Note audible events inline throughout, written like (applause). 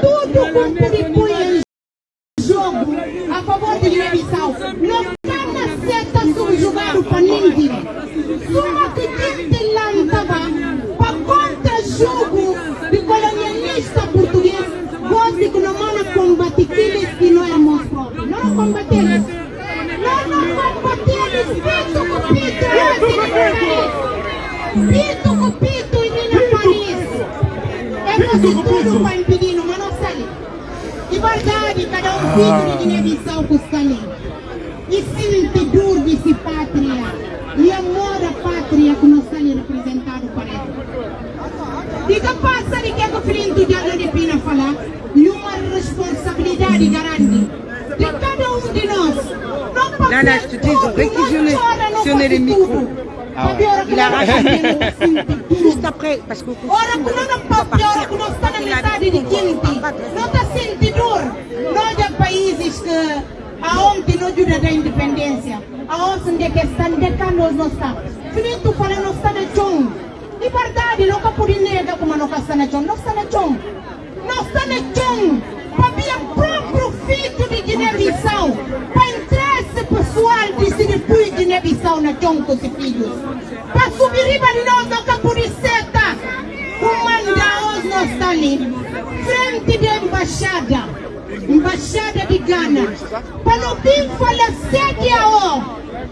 tudo com Puripunha em jogo a favor de Guiné-Bissau. Não cana seta subjugado para ninguém. Suma que gente lá estava para contra-jogo de colonialista português. Você que não manda combater aqueles que não éramos próprios. Não combatemos. Não, não combatemos. Pito com pito. Pito com pito e nem na Paris. É tudo para impedir, não. De verdade, cada um filho de Guiné-Bissau que está ali. E sente dor desse pátria. E amor à pátria que não está ali representado para ele. Diga passa de que é que o filho de Diana de Pina falar. E uma responsabilidade grande de cada um de nós. Não pode là, ser não não réquisitionné les faz micros. tudo. Ah ouais. Il a não tudo. Juste après, parce que Ora que não pode, ora que não está na metade de quinta. Não está dor. Nós há países que aonde não ajuda da independência, aonde que estão decando não está. Finito fala não está na chão. E verdade, não pode negar como não está na chão. Não está na chão. Não está na chão. Para o próprio filho de Guiné-Bissau. Para interesse pessoal de depois Guiné-Bissau na chão com os filhos. Para subir riba de nós, não pode seta. Comanda-os não está ali. Frente da embaixada. Embaixada de Ghana. Para não vir falar sede a ó.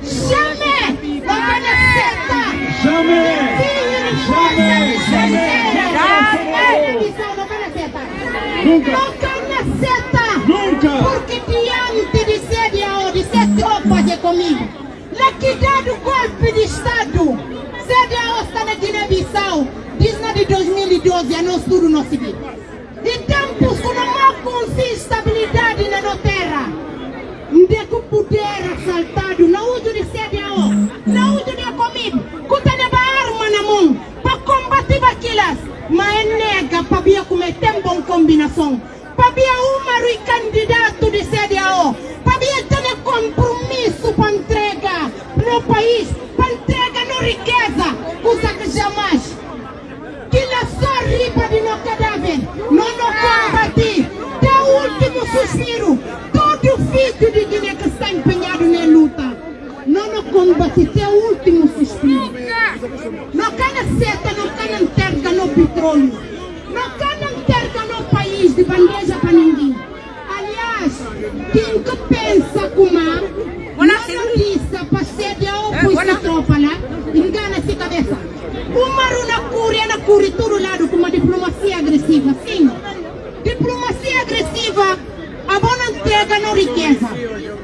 Chame! Não vai na seta! Jamais Jamais Nunca. Nunca! Nunca. Porque diante de a de sete roupas é comigo. Na que dado golpe de Estado, a está na Guiné-Bissau, diz na de 2012, a nós tudo não se. De tempos com uma consistabilidade na nossa terra. Onde que o poder assaltado, não uso de a não uso de comigo, cuta leva arma na mão, para combater aquelas, mas é nega para vir cometer uma combinação. Para vir uma e candidato de sede país, para entrega na riqueza, coisa que jamais que la só riba de meu cadáver, não nos combati, até o último suspiro, todo filho de Guiné que está empenhado na luta, não nos combati, até o último suspiro. Não cana seta, não cana enterga no petróleo, não cana enterga no país de bandeja para ninguém. Aliás, quem que pensa como voilà. tropa lá, engana-se cabeça. O Maru na cúria, na cúria, todo lado com uma diplomacia agressiva, sim. Diplomacia agressiva, a boa entrega não riqueza.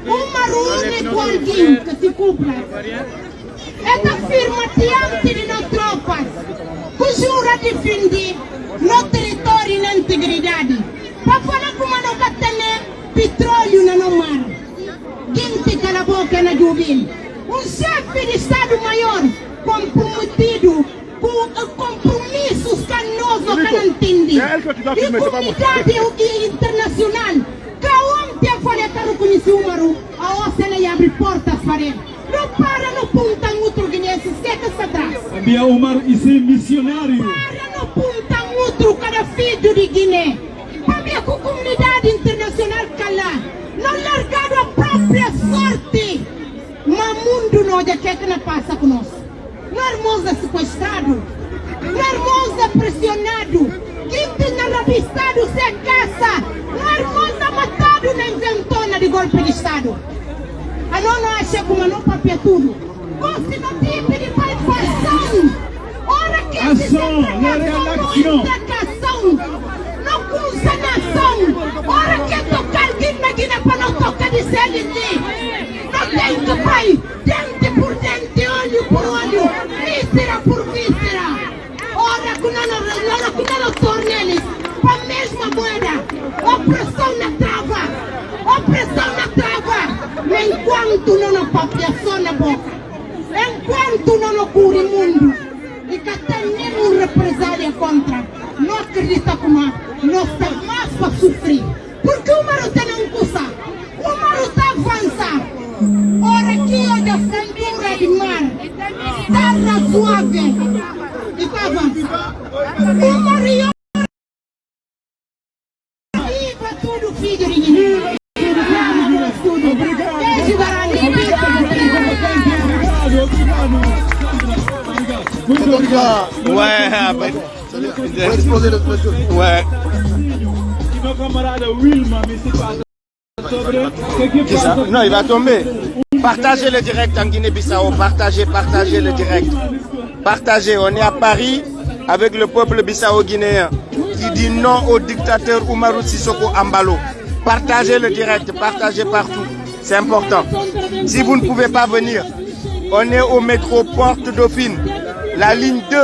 O Maru único alguém que se cumpra. Esta firma diante de nós tropas, jura defender no território e na integridade. Para falar como não tem petróleo na no mar. Quem te cala a boca na Jubil? Um chefe de Estado-Maior comprometido com eh, compromissos canosos que não entende. É ele que eu te dou E vai comunidade internacional. Que ontem a falha que reconheceu o Maru, a OCN abre portas para ele. Não para no punta outro guinense, seca-se atrás. Abia Omar esse missionário. Para no punta outro cada filho de Guiné. Para a comunidade internacional calar. Não largado a própria sorte. Mas mundo não já quer que não passa conosco. Não irmãos é sequestrado. Não irmãos é pressionado. Tem na rabistado se caça. Não irmãos é matado na inventona de golpe de Estado. A não não acha como não papia tudo. Você não tem de participação. Ora que Ação, na reação. Não custa nação. Ora que tocar alguém na Guiné para não tocar de CLT. Não tem que pai. Dente por dente, olho por olho. Víscera por víscera. Ora que não ora que não torne eles para a mesma moeda. Opressão na trava. Opressão na trava. Enquanto não nos papiação na boca. Enquanto não nos o mundo. E que até nenhum represália contra. Não acredita como estamos mais para sofrer. Porque o Maru tem um custa. O Maru está avançando. Ora aqui onde a fundura de mar. Terra suave. E está avançando. O Maru tudo filho de. Tudo. Obrigado. Muito obrigado. Ouais, après. Ouais. Non, il va tomber. Partagez le direct en Guinée-Bissau. Partagez, partagez le direct. Partagez. On est à Paris avec le peuple bissau-guinéen qui dit non au dictateur Oumarou Sissoko Ambalo. Partagez le direct. Partagez partout. C'est important. Si vous ne pouvez pas venir, on est au métro Porte Dauphine, la ligne 2,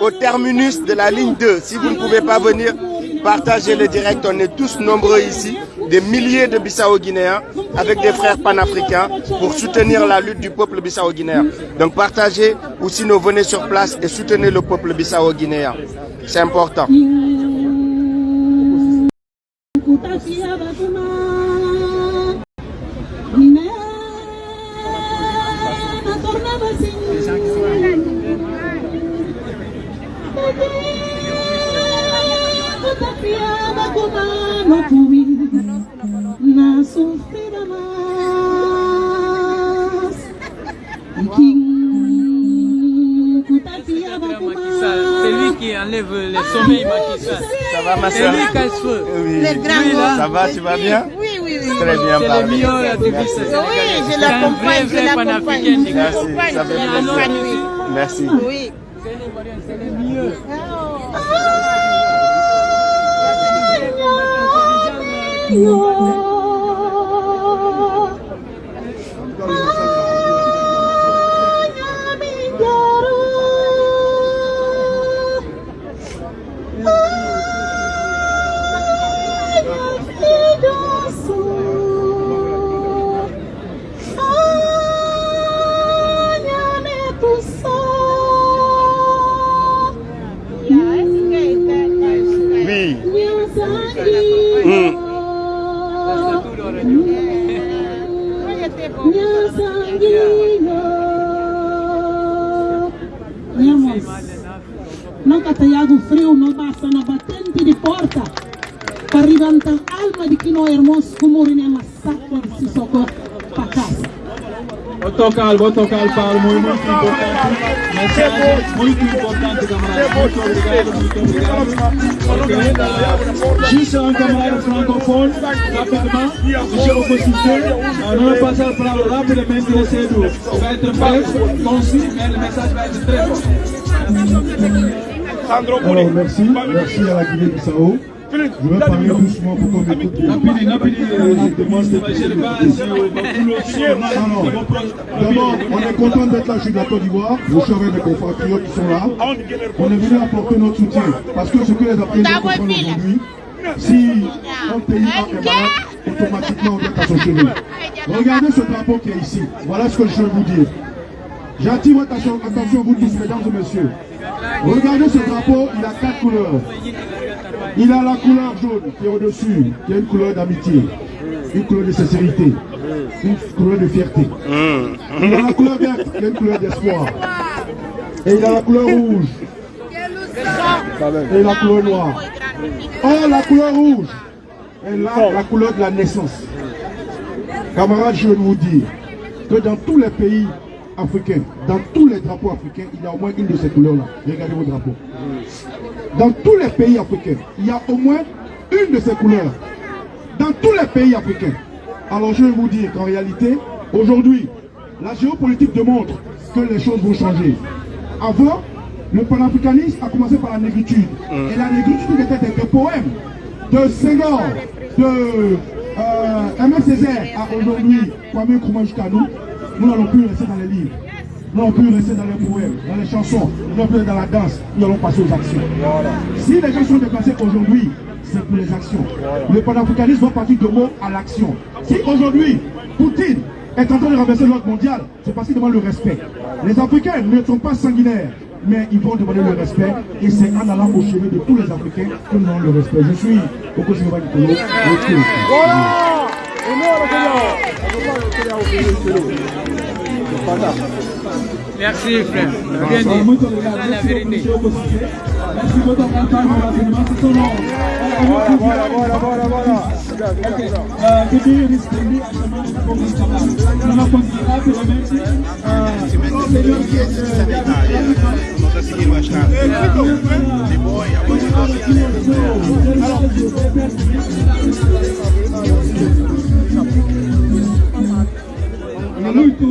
au terminus de la ligne 2. Si vous ne pouvez pas venir, partagez le direct. On est tous nombreux ici, des milliers de Bissau-Guinéens, avec des frères panafricains, pour soutenir la lutte du peuple bissau-guinéen. Donc partagez, ou sinon venez sur place et soutenez le peuple bissau-guinéen. C'est important. C'est lui qui enlève le sommeil, Ça va, ma soeur Oui. Ça va, tu vas bien Oui, oui, oui. Très bien, Oui, je l'accompagne, je l'accompagne. Ça fait. Merci. Mùa Vou tocar, vou tocar para muito, muito importante. Mensagem muito importante, camarada. Muito obrigado, muito obrigado. Ok. Juste un camarade francophone, rapidement, monsieur l'opposition. On va passer la parole rapidement, essaie de, il va être bref, concis, mais le message va être très fort. Alors merci, merci à la Guinée-Bissau. Je vais parler doucement pour qu'on écoute. Napidi, napidi, demande de je ne pas essayer au boulot. Non, non. D'abord, on est content d'être là, je suis de la Côte d'Ivoire. Je suis avec mes compatriotes qui sont là. On est venu apporter notre soutien. Parce que ce que les Africains comprendre aujourd'hui, si un pays un malade, automatiquement on doit à son chevet. Regardez ce drapeau qui est ici. Voilà ce que je veux vous dire. J'attire votre attention, attention vous tous, mesdames et messieurs. Regardez ce drapeau, il a quatre couleurs. Il a la couleur jaune qui est au-dessus, qui est une couleur d'amitié, une couleur de sincérité, une couleur de fierté. Il a la couleur verte qui est une couleur d'espoir. Et il a la couleur rouge. Et la couleur noire. Or, la couleur rouge est là, la couleur de la naissance. Camarades, je veux vous dire que dans tous les pays africains, dans tous les drapeaux africains, il y a au moins une de ces couleurs-là. Regardez vos drapeaux. Dans tous les pays africains, il y a au moins une de ces couleurs. Dans tous les pays africains. Alors je vais vous dire qu'en réalité, aujourd'hui, la géopolitique démontre que les choses vont changer. Avant, le panafricanisme a commencé par la négritude. Et la négritude était des, des poèmes de Senghor, de euh, Césaire à aujourd'hui, Kwame Nkrumah jusqu'à nous. Nous n'allons plus rester dans les livres. Nous n'allons plus rester dans les poèmes, dans les chansons, plus rester dans la danse. Nous allons passer aux actions. Si les gens sont déplacés aujourd'hui, c'est pour les actions. Le panafricanisme va partir de mots à l'action. Si aujourd'hui, Poutine est en train de renverser l'ordre mondial, c'est parce qu'il demande le respect. Les Africains ne sont pas sanguinaires, mais ils vont demander le respect. Et c'est en allant au chevet de tous les Africains que nous demandons le respect. Je suis au Kosovo Nicolo. Voilà Merci, frère. Bien Voilà, dit. muito obrigado. Merci son nom. Bora, bora, bora, bora, bora. Queria a chamada da rapidamente. Senhor, muito obrigado. É muito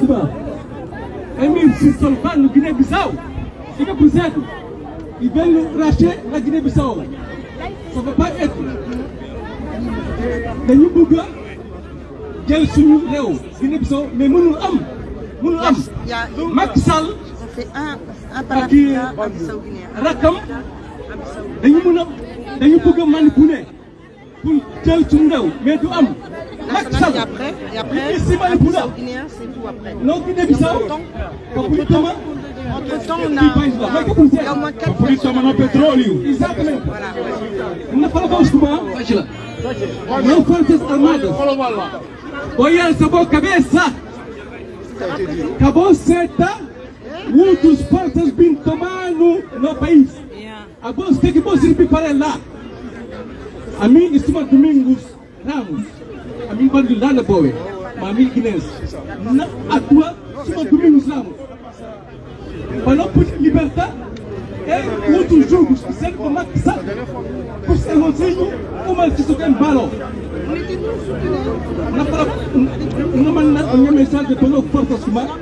do bar. Emir Sissolfan no Guiné-Bissau. Fica cruzado. E vem Raché na Guiné-Bissau. Ça va pas être. Dañu bëgg a jël suñu réew mais mënul am mënul am. Macky Sall ak rakkam dañu mën a dañu bëgg a manipuler pour jël suñu réew mais du am. Macky Sall Et après, et après, il si manipula Bissau-Guinéen, c'est tout après. non Guinée Bissau on Qui a, país lá? Vai que il y a isso toma no petróleo. Exatamente. Não fala para os cubanos. Não forças armadas. Olha essa boa cabeça. Acabou seta. Muitos forças vêm tomar no, país. A bolsa tem que você preparar lá. A mim, em cima Domingos Ramos. A mim, quando lá na boa. Mas a mim, Guinness. Atua, em cima Domingos Ramos. Para não poder libertar. É outros jogos que servem Macky Sall. Por ser rosinho, uma que só tem balo. Na para não mandar uma mensagem para os forças humanas.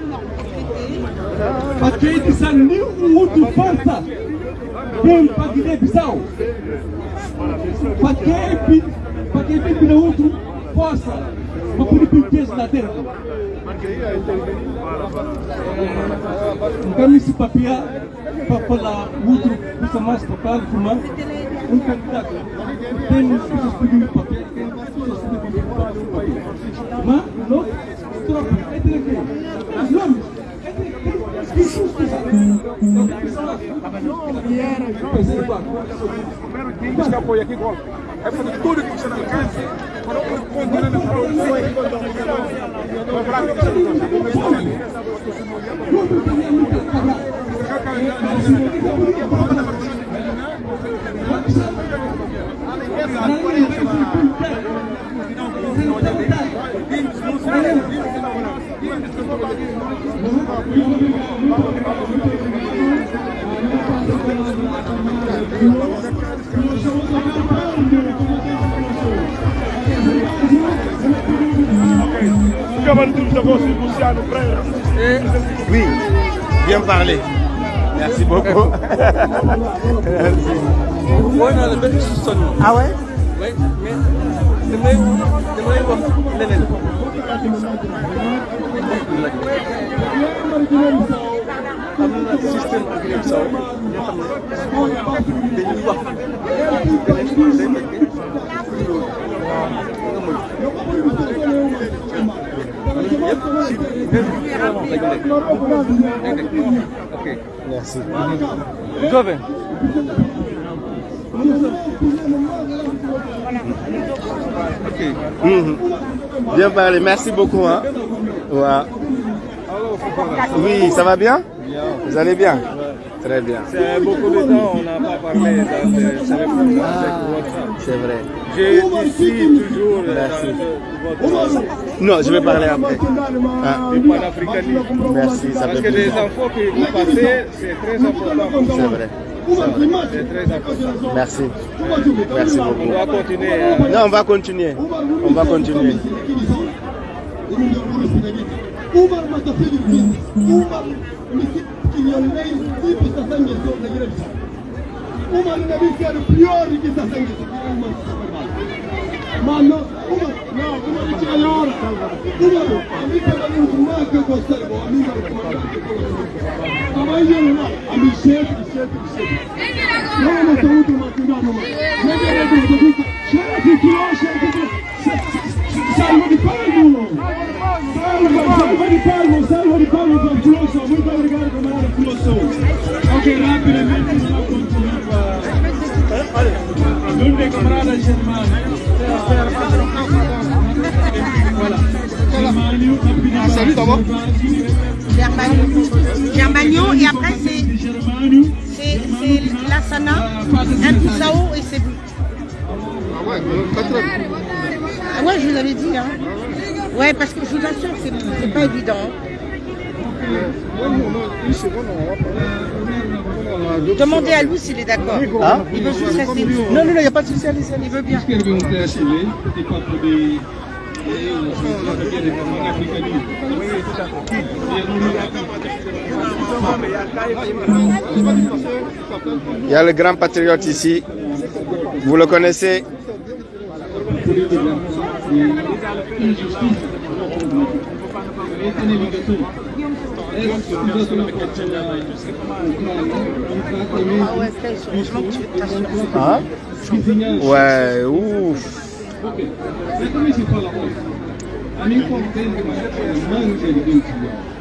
Para que nenhum outro força vem para Guiné-Bissau. Para quem para quem vem para outro força para poder pintar na terra. Kami si Papia papala outro custa mais papel fumar um candidato tem pessoas pedindo papel tem pessoas pedindo papel mas não troca é direito os nomes é direito que susto Quem que apoia aqui, igual. É fazer tudo que você não alcança. Para não contar na Oui, bien parlé. Merci beaucoup. (laughs) Merci. Ah ouais bien parlé. Merci beaucoup hein. Oui ça va bien? Vous allez bien Très bien. C'est beaucoup de temps, on n'a pas parlé dans le téléphone WhatsApp. C'est vrai. Je suis toujours Merci. dans votre Non, je vais parler après. Ah, le panafricanisme. merci, ça Parce que les infos que vous passez, c'est très important. C'est vrai. C'est très important. Merci. Merci On beaucoup. doit continuer. hein. Non, on va continuer. On va continuer. Umar. Umar mikilionei sipi sasa ngezo na gire bisa. Umar inabidi ari priori ki sasa ngezo. Umar Mano, Umar, no, Umar ni chayora. Umar, amiga na ni umake kwa serbo, amiga na umake. Ama hiyo ni na, ami chef, chef, chef. Mama mtautu makindano. Nende nende nende. Shara fikiro, shara fikiro. Salve de Palmo! Et après c'est c'est l'asana, un poussao et c'est vous. Ah ouais, 4 heures. Ah ouais, je vous avais dit hein. Ouais, parce que je vous assure que c'est pas évident. Demandez à Louis s'il est d'accord. Il veut juste rester. Non, non, non, il n'y a pas de souci, allez, il veut bien. Il y a le grand patriote ici. Vous le connaissez terrible et injustice ah? ouais, ouf.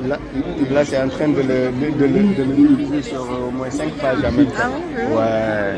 Là, là en train de le, de, de, de sur euh, au moins 5 pages à ouais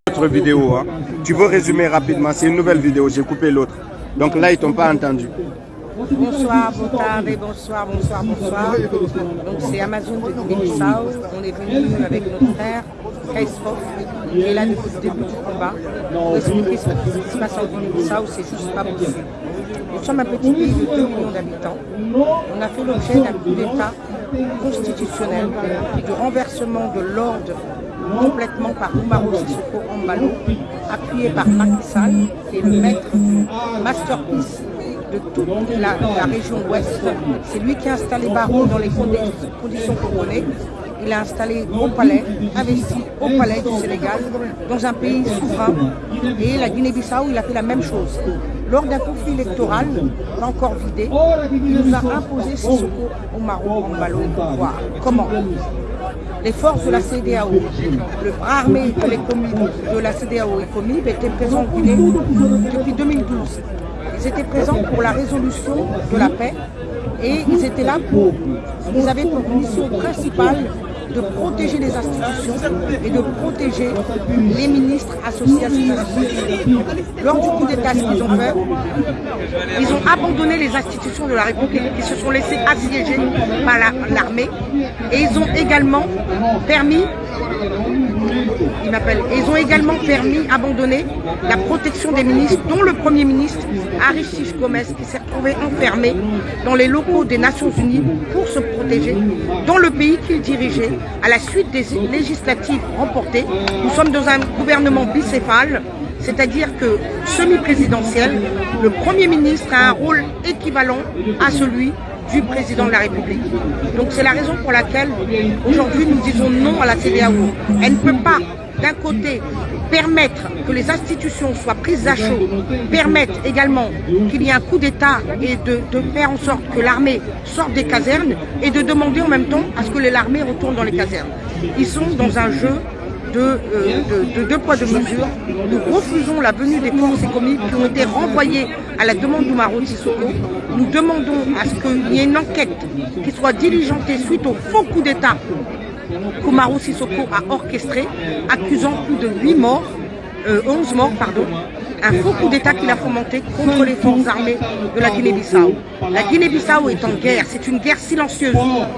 vidéo. hein. Tu veux résumer rapidement C'est une nouvelle vidéo, j'ai coupé l'autre. Donc là, ils t'ont pas entendu. Bonsoir, bonne tarde, bonsoir, bonsoir, bonsoir. Donc c'est Amazon de Guinée-Bissau. On est venu avec notre frère, Kaisrof, qui est là depuis le début du combat. Pour expliquer ce qui se passe en Guinée-Bissau, c'est juste pas possible. Nous sommes un petit pays de 2 millions d'habitants. On a fait l'objet d'un coup d'État constitutionnel, du renversement de l'ordre complètement par Umaro Sissoko Ambalo, appuyé par Macky Sall, qui est le maître masterpiece de toute la, région ouest. C'est lui qui a installé Barreau dans les condi- conditions qu'on connaît. Il a installé au palais, investi au palais du Sénégal, dans un pays souverain. Et la Guinée-Bissau, il a fait la même chose. Lors d'un conflit électoral, pas encore vidé, il nous a imposé Sissoko Omaro Ambalo au pouvoir. Comment? Les forces de la CDAO, le bras armé de, de la CDAO et COMIB étaient présents en Guinée depuis 2012. Ils étaient présents pour la résolution de la paix et ils étaient là pour, ils avaient pour mission principale de protéger les institutions et de protéger les ministres associés à institutions. Lors du coup d'État, ce qu'ils ont fait, ils ont abandonné les institutions de la République qui se sont laissés assiéger par la- l'armée et ils ont également permis ils ont également permis, abandonné la protection des ministres, dont le Premier ministre, Aristide Gomez, qui s'est retrouvé enfermé dans les locaux des Nations Unies pour se protéger, dans le pays qu'il dirigeait, à la suite des législatives remportées. Nous sommes dans un gouvernement bicéphale, c'est-à-dire que semi-présidentiel, le Premier ministre a un rôle équivalent à celui du président de la République. Donc c'est la raison pour laquelle aujourd'hui nous disons non à la CDAO. Elle ne peut pas, d'un côté, permettre que les institutions soient prises à chaud, permettre également qu'il y ait un coup d'État et de, faire en sorte que l'armée sorte des casernes et de demander en même temps à ce que l'armée retourne dans les casernes. Ils sont dans un jeu de, euh, de- de deux poids, deux mesures. Nous refusons la venue des forces économiques qui ont été renvoyées à la demande d'Oumaro Sissoko. Nous demandons à ce qu'il y ait une enquête qui soit diligentée suite au faux coup d'État qu'Oumaro Sissoko a orchestré, accusant plus de 8 morts, euh, 11 morts, pardon, un faux coup d'État qu'il a fomenté contre les forces armées de la Guinée-Bissau. La Guinée-Bissau est en guerre, c'est une guerre silencieuse.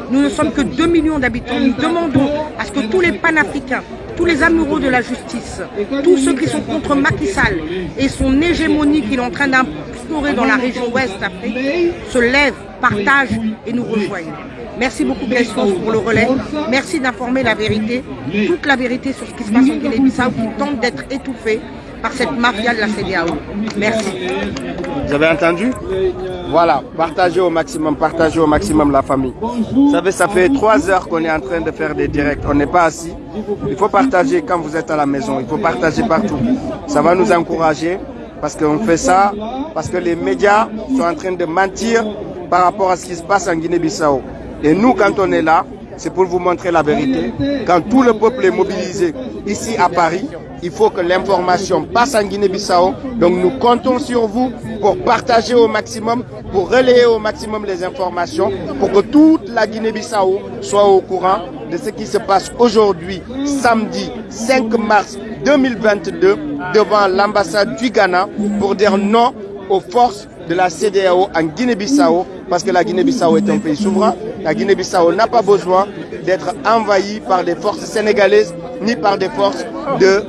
Nous ne sommes que 2 millions d'habitants. Nous demandons à ce que tous les panafricains, tous les amoureux de la justice, tous ceux qui sont contre Macky Sall et son hégémonie qu'il est en train d'instaurer dans la région ouest Afrique, se lèvent, partagent et nous rejoignent. Merci beaucoup pour le relais. Merci d'informer la vérité, toute la vérité sur ce qui se passe en Guinée-Bissau qui tente d'être étouffée par cette mafia de la CDAO. Merci. Vous avez entendu? Voilà, partagez au maximum, partagez au maximum la famille. Vous savez, ça fait trois heures qu'on est en train de faire des directs. On n'est pas assis. Il faut partager quand vous êtes à la maison. Il faut partager partout. Ça va nous encourager parce qu'on fait ça, parce que les médias sont en train de mentir par rapport à ce qui se passe en Guinée-Bissau. Et nous, quand on est là, c'est pour vous montrer la vérité. Quand tout le peuple est mobilisé ici à Paris, il faut que l'information passe en Guinée-Bissau. Donc nous comptons sur vous pour partager au maximum, pour relayer au maximum les informations, pour que toute la Guinée-Bissau soit au courant de ce qui se passe aujourd'hui, samedi 5 mars 2022, devant l'ambassade du Ghana pour dire non aux forces de la CDAO en Guinée-Bissau, parce que la Guinée-Bissau est un pays souverain. La Guinée-Bissau n'a pas besoin d'être envahie par des forces sénégalaises ni par des forces de,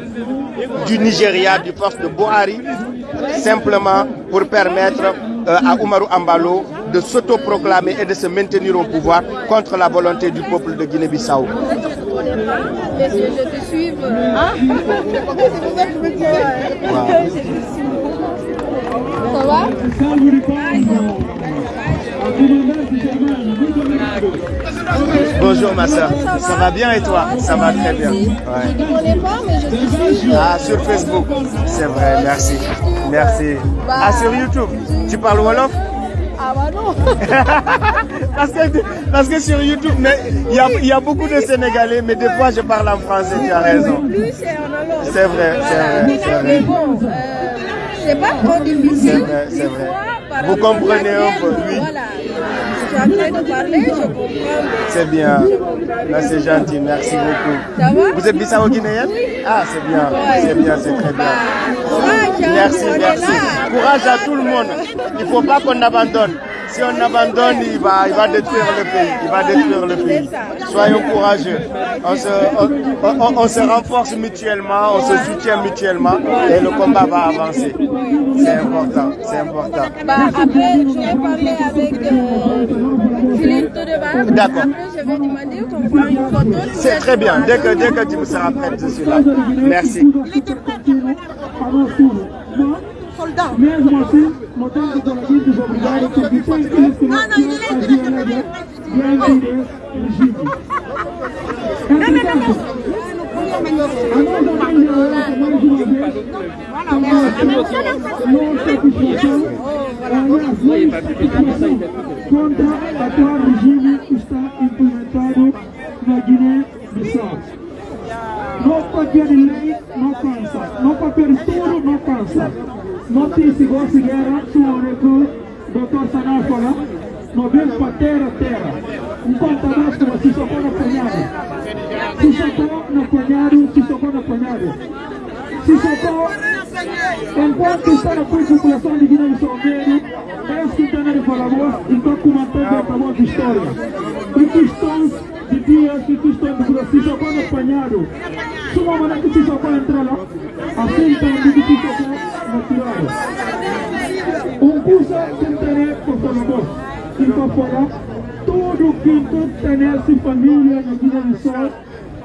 du Nigeria, des forces de Buhari, simplement pour permettre euh, à Oumarou Ambalo de s'autoproclamer et de se maintenir au pouvoir contre la volonté du peuple de Guinée-Bissau (laughs) je te suive. Hein Ça va Bonjour ma soeur, ça va bien et toi? Ça va très bien. Je ne connais pas, mais je suis. Ah, sur Facebook, c'est vrai, merci. Merci. Ah, sur YouTube, tu parles Wolof? Ah bah non (laughs) parce, que, parce que sur YouTube, mais il y y a beaucoup de Sénégalais, mais des fois je parle en français, tu as raison. C'est vrai, c'est vrai, c'est Mais vrai. C'est pas trop difficile. c'est vrai. Vous comprenez un peu, oui. Voilà. Je suis en train de parler, je comprends. C'est bien. Là, c'est gentil, merci beaucoup. Ça va? Vous êtes bissau guinéenne Ah, c'est bien, c'est bien, c'est très bien. Courage, hein, Merci, merci. Courage à tout le monde. Il ne faut pas qu'on abandonne. Si on abandonne, il va, il va détruire le pays. Il va détruire le pays. Soyons courageux. On se, on, on- on se renforce mutuellement, on se soutient mutuellement et le combat va avancer. C'est important, c'est important. Bah, après, je vais parler avec euh, Philippe Todeba. D'accord. Après, je vais demander qu'on une photo. C'est très bien. Dès que, dès que tu me seras prête, je suis là. Merci. Soldat. Tem que conseguir desobrigar o que tem que é aliás, não satisfação contra atual regime que está implementado na Guiné-Bissau. No papel de lei não cansa, no papel tudo não cansa. Não tem se gosta de guerra, tu doutor Sanáfora, não vem para terra, terra. Enquanto nós como se socou no apanhado. Se socou no apanhado, se socou no apanhado. Se socou, enquanto está na população de Guiné-Bissau Meio, é isso que está na Falabos, então comandando acabou de história. E questões de dias e questões de grosso, se socou no apanhado. Se uma maneira que se socou entrar lá, assim também que se socou no tirado. Um curso que tem por Falabos, incorporar tudo que tu tem família na Guiné-Bissau,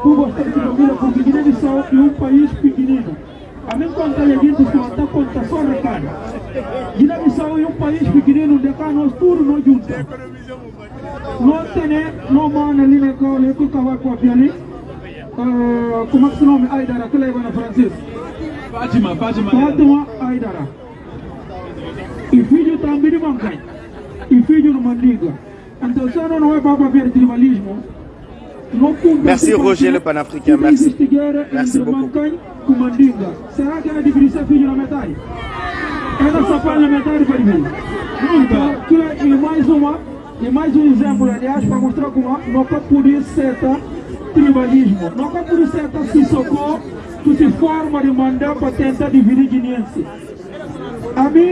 por gostar de família, porque Guiné-Bissau é um país pequenino. A mim conta a gente que está conta só recado. Guiné-Bissau é um país pequenino, onde cá nós tudo nós juntos. Não tem, não manda ali na cola, que o cavaco aqui ali. Ah, Como é que se nome? Aidara, que leva na francês. Fátima, Fátima. Fátima Aidara. E filho também de Mancai. E filho de Mandiga. Então, se não é para ver tribalismo, não cumpre Merci Roger le panafricain, merci. Beaucoup. Com Mandinga. Será que ela deveria ser filho na metade? Ela só faz na metade para mim. Então, que- e mais uma, e mais um exemplo, aliás, para mostrar como não pode ser tá, tribalismo. Não pode ser tá, se socorro, di forma di mandat patenta di virginiense ami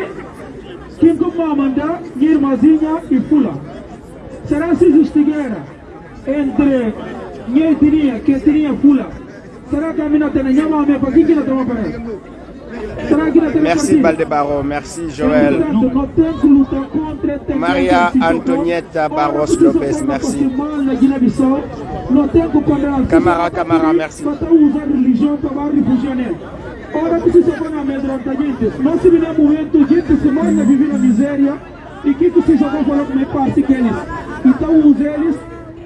kinkuma manda ngir mazinya e fula será se justigueira entre ngir tirinha que tirinha fula. Será que a mina tena nyama ame pa kinki na toma pare Merci Baldebaro, merci Joël. Maria Antonietta Barros Lopez, merci. Camara, Camara, merci. Ora que se amedronta, gente. Nós se no momento, gente, se mais vive na miséria. E que que se jogou falou como é parte que eles. Então os eles,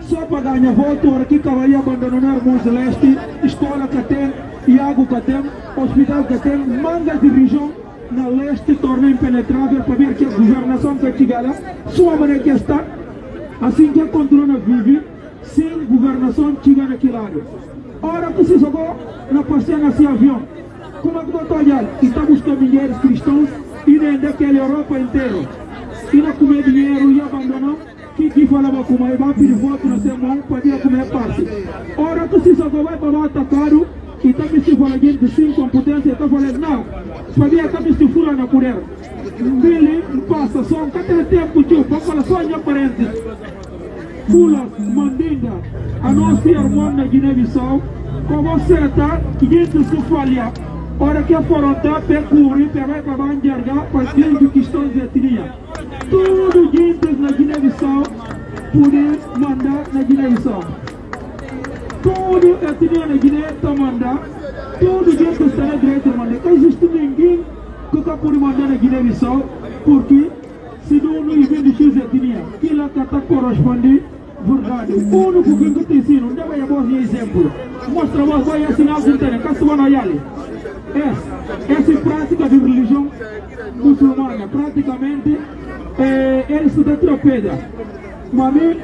só para ganhar voto, ora que cavalia abandonar Mons Leste, escola que tem, Iago que tem, hospital que tem, manga de região na leste torna impenetrável para ver que a governação que chegar lá, sua maneira que está, assim que a controle vive, sem governação chega naquele lado. Ora que se jogou na passeia nesse avião. Como é que eu estou olhando? Estamos mulheres cristãos e nem daquela Europa inteira. E não comer dinheiro e abandonou. Que que falava com mais vai pedir voto na semana ir comer passe. Ora que se jogou vai para o atacado e também se fala gente sem competência, está falando não. Sabia também se fura na colher. Billy passa só cada tempo tio, para falar só em parentes. Fulas, Mandinga, a nossa irmã na Guiné-Bissau, com você está, gente se falha. Ora que a pecuri, pegar para banjarga, para gente que estão de etnia. Tudo gente na Guiné-Bissau, poder mandar na Guiné-Bissau. Tudo etnia na Guiné está mandar, tudo gente está na direita mandar. Não existe ninguém que está por mandar na Guiné-Bissau, porque se não não existe X etnia, que lá está corresponde verdade. O único que eu te ensino, não deve haver exemplo. Mostra vos, vai ensinar a gente, que vai olhar. É, essa prática de religião muçulmana, praticamente, é, eles se detropeda. Mas mim,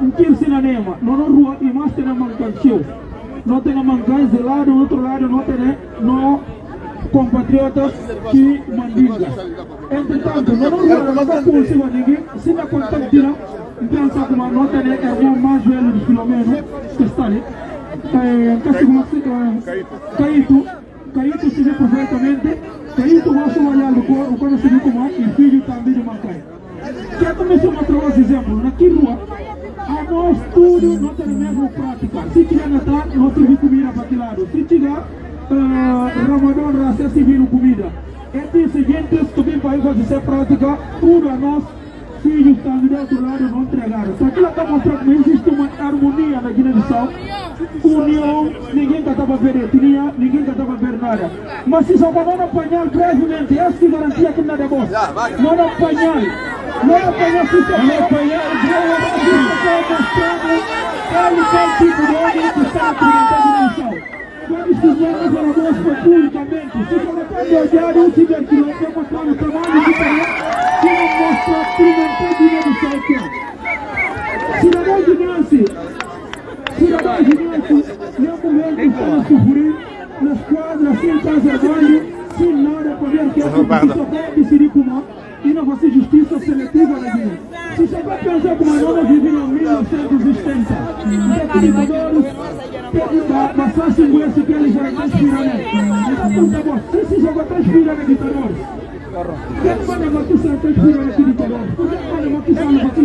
não quero ensinar nenhuma. Não na rua, e mais tem a mancancio. Não tem a mancancio de lado, do outro lado, não tem, não compatriotas que mandinga. Entretanto, não na rua, não está pulsiva ninguém, se não contactar, pensa como a nota é irmão mais velho de Filomeno, que está ali. Como se Caíto, Caíto se vê perfeitamente, Caíto gosta de olhar o quando se vê como e filho também de Macai. Quer começar a mostrar os exemplos, aqui rua, a nós tudo não tem a mesma prática. Se tiver Natal, nós temos comida para aquele lado. Se tiver uh, Ramadão, Raça, se viram comida. É o seguinte, se tu para fazer prática, tudo a nós filhos estão do outro lado não entregaram. Só que ela está mostrando que existe uma harmonia na Guiné-Bissau. União, ninguém estava a ver etnia, ninguém estava a ver nada. Mas se só não apanhar brevemente, essa que garantia que nada é bom. Não apanhar, não apanhar se só não apanhar, brevemente, mostrando ele qual tipo de homem que está na Guiné-Bissau. Quando estivemos a mostra publicamente, se de olhar um ciberquilo, eu mostrar o tamanho de tamanho, que não mostra experimentar dinheiro do céu que é. Cidadão de Nancy, cidadão de Nancy, não momento para sofrer nas quadras, sem casa de banho, sem nada, poder que a justiça pode decidir como e não vai ser justiça seletiva na Guiné. Se você vai pensar como a nova vive em 1970, determinadores, passasse o esse que eles já transpiraram. Então, tá bom, se se joga transpirando ditadores, quem pode abaixar transpirando aqui ditadores? Por que pode abaixar aqui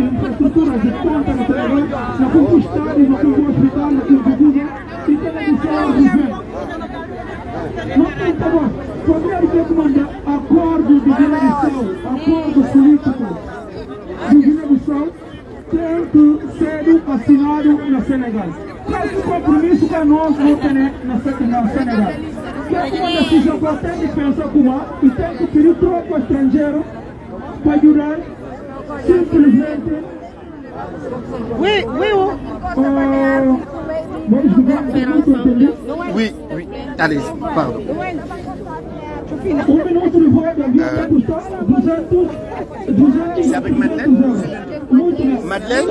infraestrutura de ponta no terreno, na conquistada, no que hospital, que Cuba, e televisão ao governo? Não tem, bom, poderia ter que mandar acordo de Guiné-Bissau, acordo político de Guiné-Bissau, tem ser assinado na Senegal. Qual o compromisso que nós não temos na Senegal? É uma decisão que tem que pensar como e tem que pedir tropa estrangeiro para ajudar simplesmente Oui, oui. Oh. Oui, oui. Allez, pardon. C'est avec Madeleine Madeleine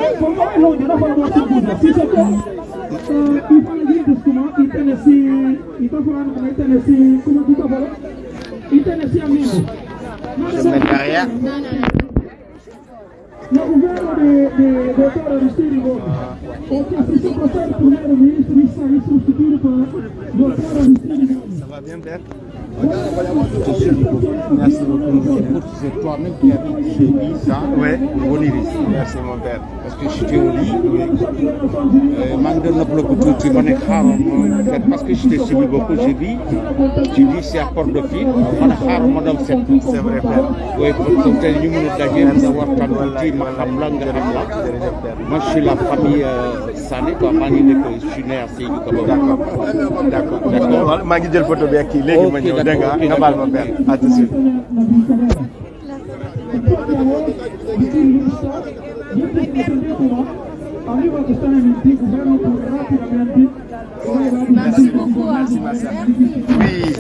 Je mets derrière. No governo de, de doutor Aristide Gomes. O que se se procede primeiro-ministro e sair substituído por doutor Aristide Gomes Merci beaucoup. C'est toi-même qui avais dit mis ça ouais. au Niris. Merci mon père. Parce que j'étais au lit. Euh, de tu. Hein, parce que j'étais suivi beaucoup, j'ai dit, j'ai dit c'est à port de c'est vrai. Oui, pour que tu d'avoir Moi, je suis la famille euh, Sané. Je suis né à D'accord. D'accord. D'accord. Je suis dégg nga nga baal ma père à tout de suite. Merci beaucoup. Oui,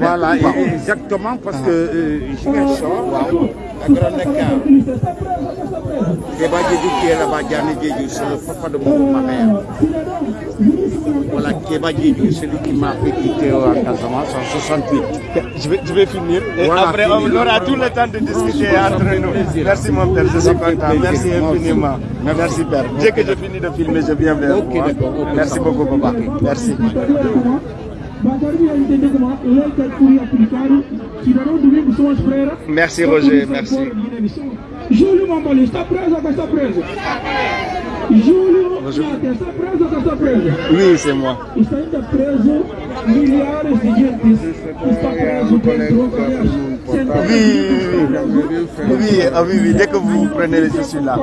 voilà, exactement, parce que euh, Ziguinchor, waaw, Diédhiou qui est là-bas, Diané Diédhiou, c'est le papa de mon ma mère. Voilà, Diédhiou, celui qui m'a fait quitter en Casamance en 68. Je vais, je vais finir. Et Voilà, après, on aura tout le temps de discuter entre nous. Merci mon père, je suis content. Merci infiniment. Merci père. Dès que je finis de filmer, je viens vers vous. hein. Merci beaucoup, papa. Merci. Merci Roger, merci. Júlio Mamoli está preso ou está preso? Júlio Mate está preso ou está preso? Oui, c'est moi. Está ainda preso milhares de gente está preso dentro Oui, oui, oui. Oui, ah oui, oui. Dès que vous prenez, je suis là.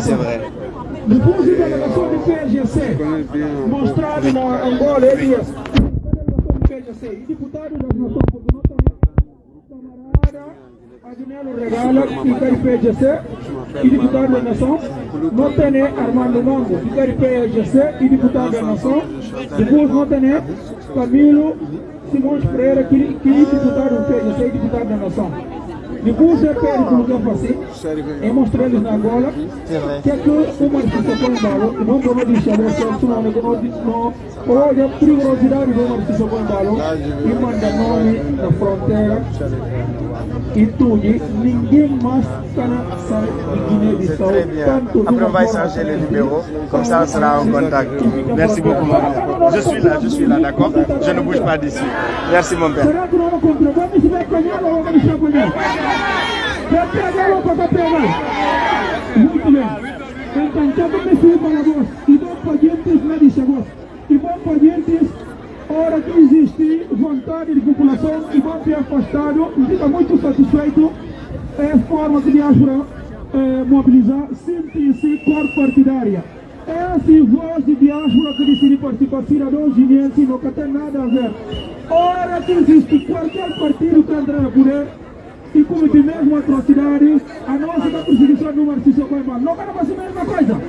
C'est vrai. Depois de delegação do PGC mostrado na Angola, Elias. Delegação do PGC e deputado das Nações camarada Adinelo Regala, de PGC e deputado da Nação. Não tem Armando Mango, de PGC e deputado da Nação. Depois não tem Camilo Simões Pereira, que, deputado do PGC e deputado da Nação. É que não fazer, é mostrar eles na Angola, que é que uma artista põe balo, não vou deixar você, senão não não olha a perigosidade artista põe balo e manda nome na fronteira. E tudo, ninguém mais está sai de Guiné-Bissau, numa échanger les numéros. Comme ça, on sera en contact. Merci beaucoup, maman. Je suis là, je suis là, d'accord? Je ne bouge pas d'ici. Merci, mon père. Ou para pegar? Muito bem. Então, já vamos subir para nós. E vamos para diante, não deixa vos. E vamos para diante, hora que existe vontade de população e vamos ser afastado. E fica muito satisfeito. É a forma que diáspora é, mobilizar, sente-se cor partidária. É assim, voz de diáspora que decide participar, cidadãos guineenses, não tem nada a ver. Ora que existe qualquer partido que entra no poder e comete mesmo atrocidade, a nossa da perseguição do Marcício Coimbra. Não vai fazer a mesma coisa?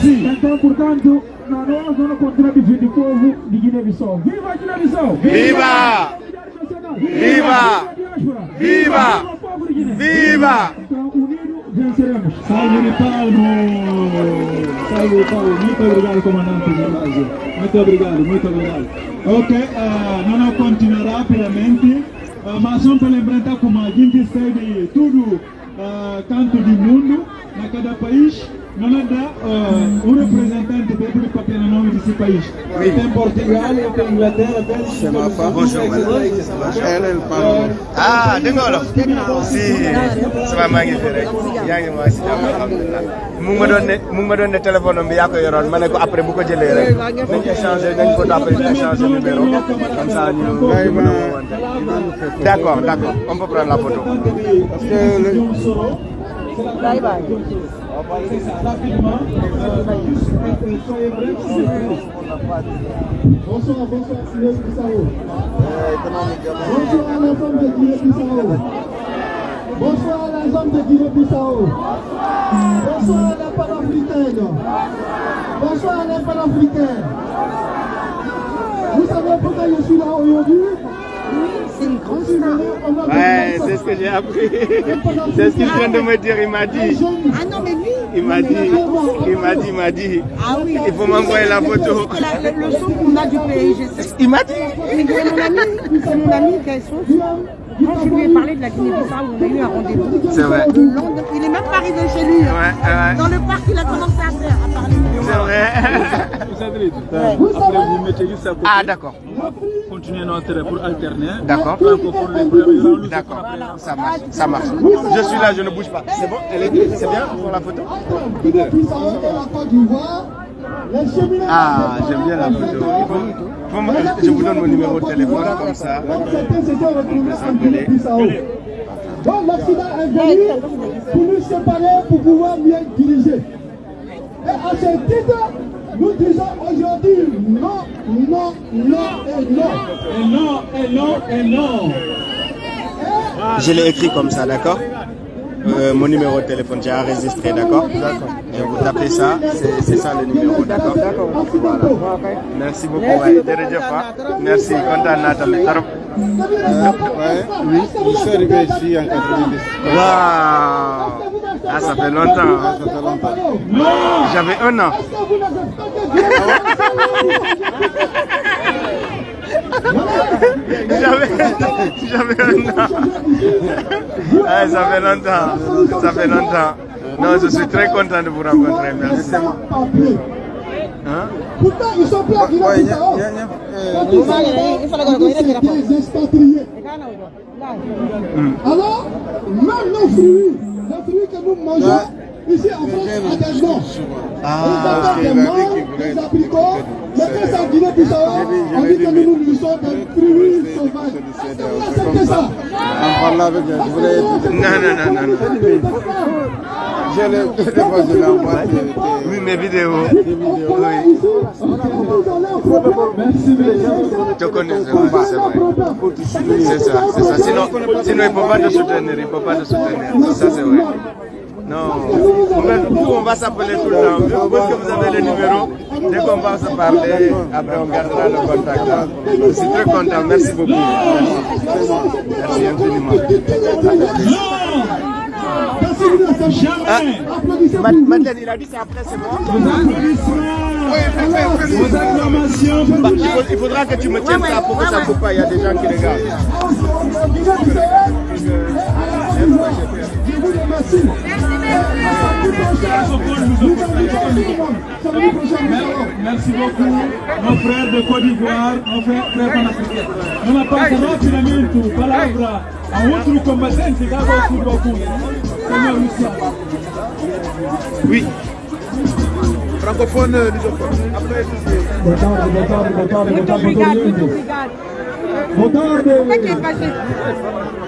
Sim. Então, portanto, na nós não contradizer o povo de Guiné-Bissau. Viva a Guiné-Bissau! Viva! Viva! Viva! Viva! Então, unidos, venceremos. Salve de Palmo! Salve! Muito obrigado, comandante. Muito obrigado, muito obrigado. Ok, ah, não continuará rapidamente, ah, mas para lembrar como a gente segue tudo ah, canto do mundo, na cada país, não dá ah, um representante do papel no nome desse país. Tem Portugal, tem Inglaterra, Bélgica, Bonjour, ah dégg nga wolof si sama maa ngi fi rek yaa ngi maa si jàmm alhamdulilah mu ngi ma doon ne mu ngi ma doon ne téléphone bi yaa ko yoroon ma ne ko après bu ko jëlee rek nañ échanger nañ ko après échanger numéro comme ça ñu mën a woowante d' accord d' accord on peut prendre la photo. Parce que le- Bye Bonsoir, bonsoir, Signor Bissau. Bonsoir à la femme de Guinée Bissau. Bonsoir à la femme de Guinée Bissau. Bonsoir à la panafricaine. Bonsoir à la panafricaine. Vous savez pourquoi je suis là aujourd'hui Ouais, c'est ce que j'ai appris. (laughs) C'est ce qu'il vient de me dire, il m'a dit. Ah il m'a dit, il m'a dit, il m'a dit. Ah oui. Il faut m'envoyer la photo. la- le, le son qu'on a du PIGC. Il m'a dit. C'est mon ami, c'est mon ami qui est son. Quand je lui ai parlé de la Guinée-Bissau, on a eu un rendez-vous. C'est vrai. Il est même pas arrivé chez lui. Ouais, ouais. Dans le parc, il a commencé à faire, à parler. C'est vrai. Cédric. Après, vous mettez juste à côté. Ah, d'accord. Continuer notre pour alterner. D'accord. D'accord, ça marche, ça marche. Je suis là, je ne bouge pas. C'est bon Elle est C'est bien pour la photo Ah, j'aime bien la photo. Il faut- faut me- je vous donne mon numéro de téléphone, comme ça. On peut s'appeler. Donc l'Occident est venu pour nous séparer, pour pouvoir mieux diriger. Et à ce titre, nous disons aujourd'hui non, non, non et non. Et non, et non, et non. Je l'ai écrit comme ça, d'accord Euh, Mon numéro de téléphone, j'ai enregistré, d'accord D'accord. Et vous tapez ça, c'est ça le numéro, d'accord Voilà. Merci beaucoup. Ouais. Merci, kontaan naa tamit trop. Oui, je suis arrivé ici en 90. Waouh Ah, ça fait longtemps. hein. Ça fait longtemps. J'avais un an. J'avais un an. Ah, ça fait longtemps. Ça fait longtemps. Non, je suis très content de vous rencontrer. Merci. Hein? Pourtant, ils sont Quand ils sont là, c'est des expatriés. Alors, même nos fruits, que nous mangeons, ici en France. Ah, Ils appellent des mangues, des abricots, mais quand c'est en Guinée-Bissau, on dit que nous nous nourrissons des fruits sauvages. Est-ce ça? En parlant avec elle, je voulais. Non, non, non, non. Je l'ai. Oui, mes vidéos. On connais, c'est vrai, c'est vrai. C'est ça, c'est ça. Sinon, sinon il ne peut pas te soutenir, il ne peut pas te soutenir. Ça, c'est vrai. Non. Vous, vous, on va s'appeler tout le temps. Vu que vous avez le numéro, dès qu'on va se parler, après on gardera le contact. Je suis très content. Merci beaucoup. Merci, Merci infiniment. Ah, Ma- Madeleine, il a dit c'est après, c'est pour Bah, il faudra que tu me tiennes ça pour que ça ne coupe pas. Il y a des gens qui regardent. Merci beaucoup, nos frères de Côte d'Ivoire, nos frères, frères panafricains. Numa passará tiramento, palavra a outro combatente agora o Baku. Senhor Luciano. Oui. Francophone, lusophone. Après, Boa tarde, boa tarde, boa tarde, boa Muito tarde, obrigado, muito Boa obrigado. tarde. Como é que é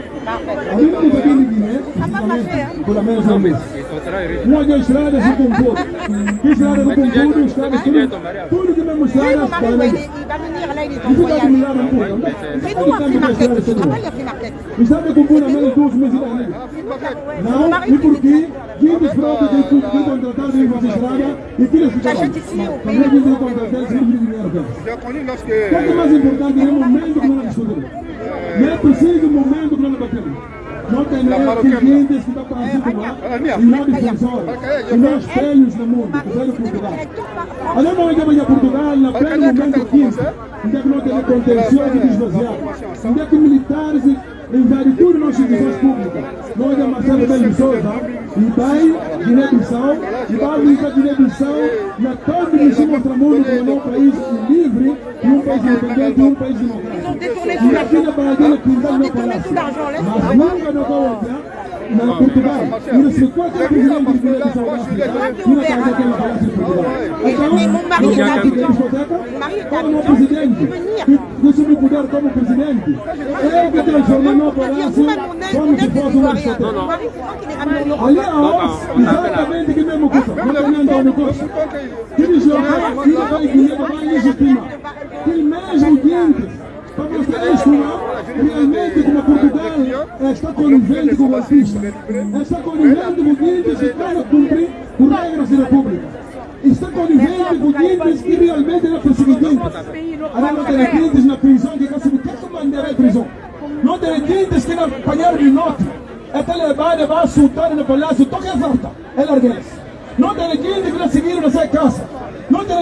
isso que nós fazemos. Então, fez uma coisa, uma coisa. Mas na verdade, uma coisa que a a de que está que a. A a estradas. Que estrada do Concurso, estradas, tudo, tudo que estradas, mari, para mim. va venir là, il est en Il faut pas voyage. que milagre um pouco. C'est nous, à Free Market. Je travaille à Free Market. E sabe como na menos duas meses da? Não, e porque quem desfruta de que contratar de estrada e tira esse trabalho. Também tem contratar sem dinheiro deles. J'ai connu lorsque. O que é mais importante é o momento que nós discutimos. Não é preciso o momento que nós. Não tem nada que estão para cima e não defensores. E nós velhos no mundo, que velho Portugal. Olha, nós vamos a Portugal na pleno momento quente, onde é que nós temos contenção de desvaziar, onde é que militares tudo nas instituições públicas. Nós é Marcelo Belo Souza, e vai Guiné-Bissau, e vai visitar Guiné-Bissau, e a todo que se mostra mundo como um país livre, e um país independente, e um país democrático. E aqui na Bahia, que não no palácio. Mas nunca na não qual Mais mon mari est est habitant. Yo soy cuidar como presidente. Eu que tenho jornal para lá. Como que faz lá, realmente como Portugal está conivente com o golpista, está conivente com dientes que cumprir por regras da República. Está conivente com dientes que realmente não perseguem Agora não tem dientes na prisão que quer comandar a prisão. Não tem dientes que não apanharam de nota. Até levar, levar a sultana no palácio, toca a volta. É larguês. Não tem dientes que não seguiram nessa casa.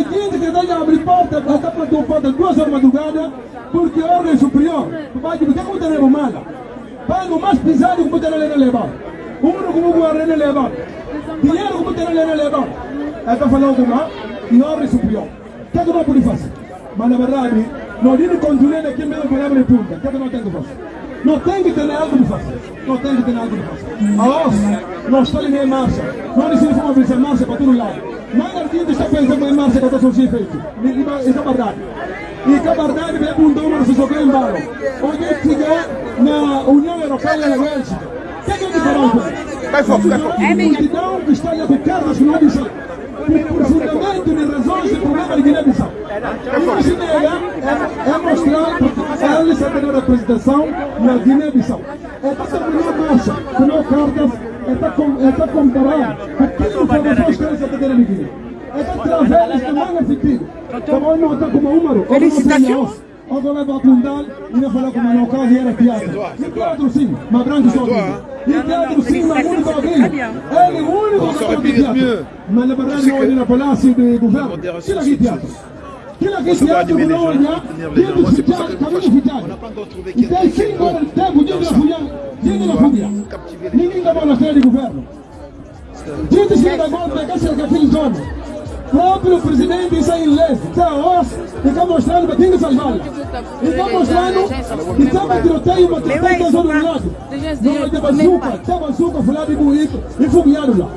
seguinte que daí abre porta, esta porta um porta duas horas de madrugada, porque a ordem superior, vai que tem muita leva mala. Paga o mais pesado que puder levar. Uno como guarda levar. Dinheiro que puder levar. É para falar alguma e ordem superior. O que é que nós podemos fazer? Mas na verdade, não digo controle aqui mesmo palavra de punta. O que é que nós temos que fazer? Não tem que ter algo de fazer. Não tem que ter algo de fazer. A OSS não está em marcha. Não decidimos fazer marcha para todo lado. Mas a gente está pensando em marcha contra o feito. Isso é verdade. E que a verdade vem com um dólar se jogar em bala. Onde chegar na União Europeia e na Bélgica. Que é que a gente fará? Vai foco, vai foco. A multidão que está a educar nacional de São por fundamento de razões de problema de Guiné-Bissau. Que se nega é, é mostrar que eles têm a representação na Guiné-Bissau. É para ser uma marcha, com não cartas, é para, é para comparar o que os produtores querem se atender em Guiné. É para trazer este manga sentido. Como não está como Úmaro, ou Felicitações. ou vou levar a Fundal e não falar como no caso era teatro. E teatro sim, mas branco só. E teatro sim, mas único alguém. Ele é o único que sabe teatro. Mas na verdade não olha na palácio de governo. Tira aqui teatro. Tira aqui teatro que não olha. Tira os fitiados, caminho fitiado. E tem cinco horas de tempo, diga na fúria. Diga na fúria. Ninguém dá bola de governo. Diga se da conta que essa é a fim zona próprio presidente está em lei, está os, está mostrando que tem que salvar. Está mostrando que estava tiroteio, mas tem que fazer do lado. Não tem bazuca, tem bazuca, falar de bonito e fogueado lá.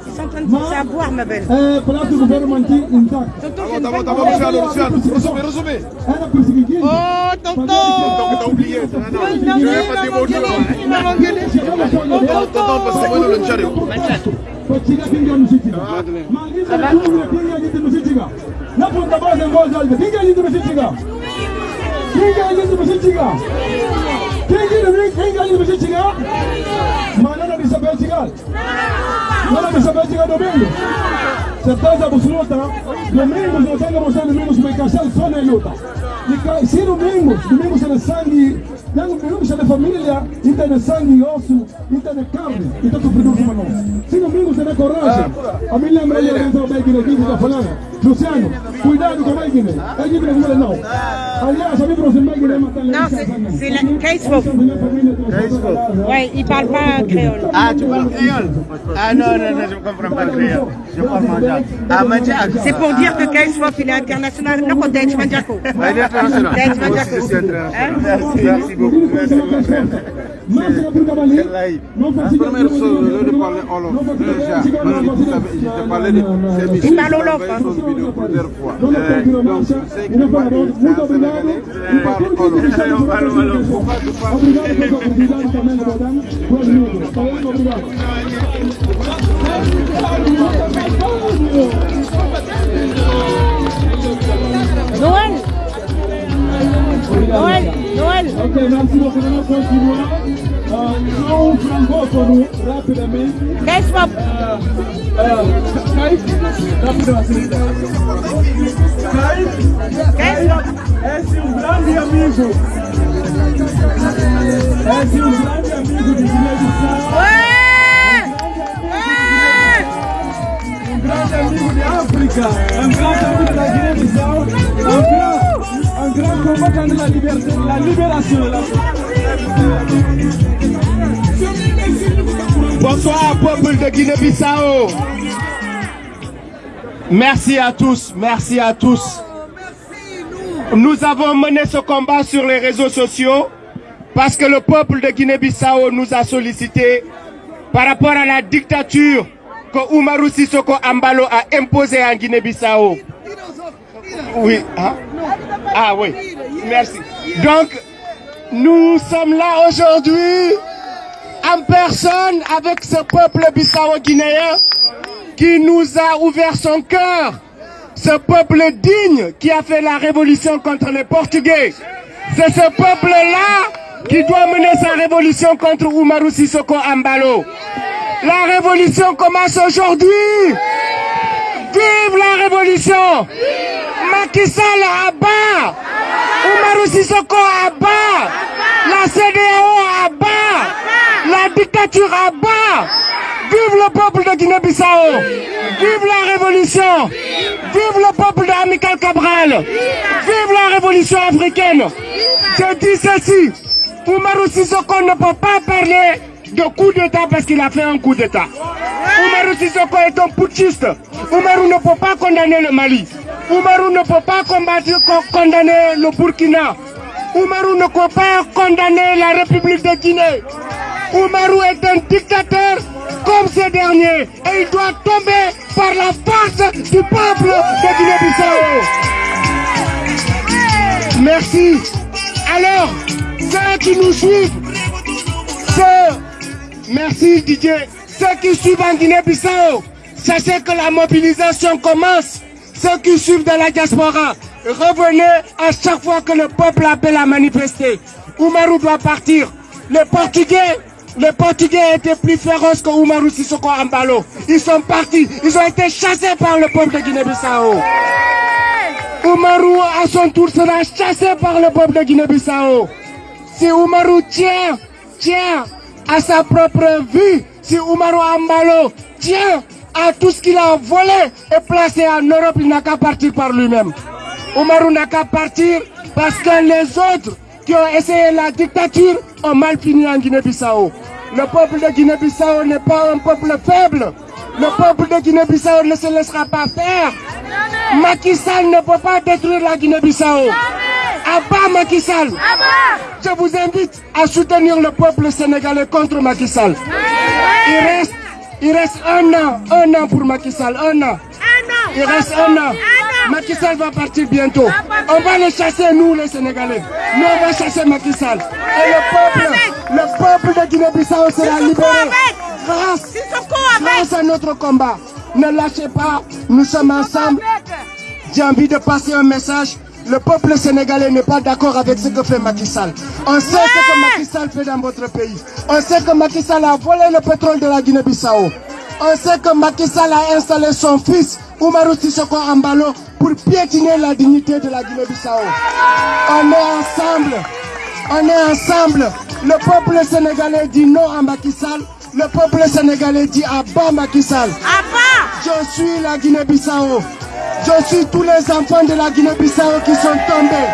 Mas, é, palavra do governo mantido intacto. Tá bom, tá bom, tá bom, Luciano, Luciano. Resume, resume. Era perseguido. Oh, tonton! Tonton, tá oublié, ça, non, non. Je vais pas dire bonjour. Tonton, tonton, parce que moi, le Tchadou. Kuchiga kinga mshichiga. Maagizo ya kunya kinga jinsi mshichiga. Napo tabaza ngozi albe. Kinga jinsi mshichiga. Kinga jinsi mshichiga. Kinga kinga jinsi mshichiga. Manana bisa bechiga. Mana bisa bechiga domingo. Certeza absoluta. Domingos não tem mostrando domingos vai caçar só na luta. E se domingos, domingos é sangue, yangu kiumsha ni familia ita ni sangi yosu ita ni kambi ita tupidu kumano sino mingu tene koraje amile mreja renzo begire kizi kafalanga Luciano, cuidado que. Aliás, Non, c'est la Kaisfo. Ouais, il parle pas créole. Ah, tu parles créole Ah non, non, non, je ne comprends pas le créole. Je parle manjac. Ah, manjac. C'est pour dire que Kaisfo, il est international. Non, il est international. Merci, merci beaucoup. Merci beaucoup. Première chose, le de parler Olof, déjà, je te parlais de ces Il parle Olof, de plusieurs fois. Obrigado, Ok, merci beaucoup. João esse é um grande amigo. Grande amigo de Guiné-Bissau. Um grande amigo de África. Um grande amigo da Guiné-Bissau. Grande, un grand combattant Bonsoir, peuple de Guinée-Bissau. Merci à tous, merci à tous. Nous avons mené ce combat sur les réseaux sociaux parce que le peuple de Guinée-Bissau nous a sollicité par rapport à la dictature que Oumarou Sissoko Ambalo a imposée en Guinée-Bissau. Oui, hein? Ah oui, merci. Donc, nous sommes là aujourd'hui en personne avec ce peuple bissau-guinéen qui nous a ouvert son cœur. Ce peuple digne qui a fait la révolution contre les Portugais. C'est ce peuple-là qui doit mener sa révolution contre Oumarou Sissoko Ambalo. La révolution commence aujourd'hui. Vive la révolution Macky Sall à bas Oumarou Sissoko à bas La CDAO à bas La dictature à bas. Vive le peuple de Guinée-Bissau. Vive la révolution. Vive le peuple d'Amical Cabral. Vive la révolution africaine. Je dis ceci. Oumarou Sissoko ne peut pas parler de coup d'État parce qu'il a fait un coup d'État. Oumarou Sissoko est un putschiste. Oumarou ne peut pas condamner le Mali. Oumarou ne peut pas combattre, co- condamner le Burkina. Oumarou ne peut pas condamner la République de Guinée. Oumarou est un dictateur comme ces derniers et il doit tomber par la force du peuple de Guinée-Bissau. Merci. Alors, ceux qui nous suivent, ceux, merci Didier, ceux qui suivent en Guinée-Bissau, sachez que la mobilisation commence. Ceux qui suivent dans la diaspora, revenez à chaque fois que le peuple appelle à manifester. Oumarou doit partir. Les Portugais, les Portugais étaient plus féroces que Oumarou Sissoko Ambalo. Ils sont partis. Ils ont été chassés par le peuple de Guinée-Bissau. Oumarou, à son tour, sera chassé par le peuple de Guinée-Bissau. Si Oumarou tient, tient à sa propre vie, si Oumarou Ambalo tient à tout ce qu'il a volé et placé en Europe, il n'a qu'à partir par lui-même. Oumarou n'a qu'à partir parce que les autres qui ont essayé la dictature ont mal fini en Guinée-Bissau. Le peuple de Guinée-Bissau n'est pas un peuple faible. Le peuple de Guinée-Bissau ne se laissera pas faire. Macky Sall ne peut pas détruire la Guinée-Bissau. Abat Macky Sall. Je vous invite à soutenir le peuple sénégalais contre Macky Sall. Il reste, il reste un an, un an pour Macky Sall, un an. Il reste un an. Macky Sall va partir bientôt. On va les chasser, nous les Sénégalais. Nous, on va chasser Macky Sall. Et le peuple, le peuple de Guinée-Bissau sera libéré. Grâce, grâce à notre combat. Ne lâchez pas, nous sommes ensemble. J'ai envie de passer un message. Le peuple sénégalais n'est pas d'accord avec ce que fait Macky Sall. On sait ce que Macky Sall fait dans votre pays. On sait que Macky Sall a volé le pétrole de la Guinée-Bissau. On sait que Macky Sall a installé son fils, Oumarou Sissoko Ambalo, pour piétiner la dignité de la Guinée-Bissau. On est ensemble. On est ensemble. Le peuple sénégalais dit non à Macky Sall. Le peuple sénégalais dit à bas Macky Sall. Je suis la Guinée-Bissau. Je suis tous les enfants de la Guinée-Bissau qui sont tombés.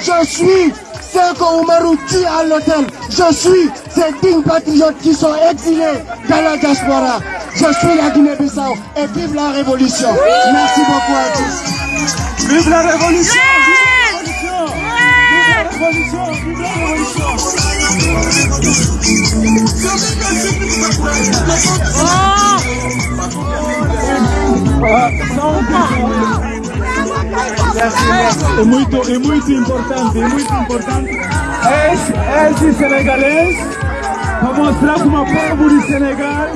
Je suis ceux que Oumarou tue à l'hôtel. Je suis ces dignes patriotes qui sont exilés dans la diaspora. Je suis la Guinée-Bissau et vive la révolution. Merci beaucoup à tous. Vive la révolution! É muito, é muito importante, é muito importante. Esse, esse senegalês, para mostrar como o povo de Senegal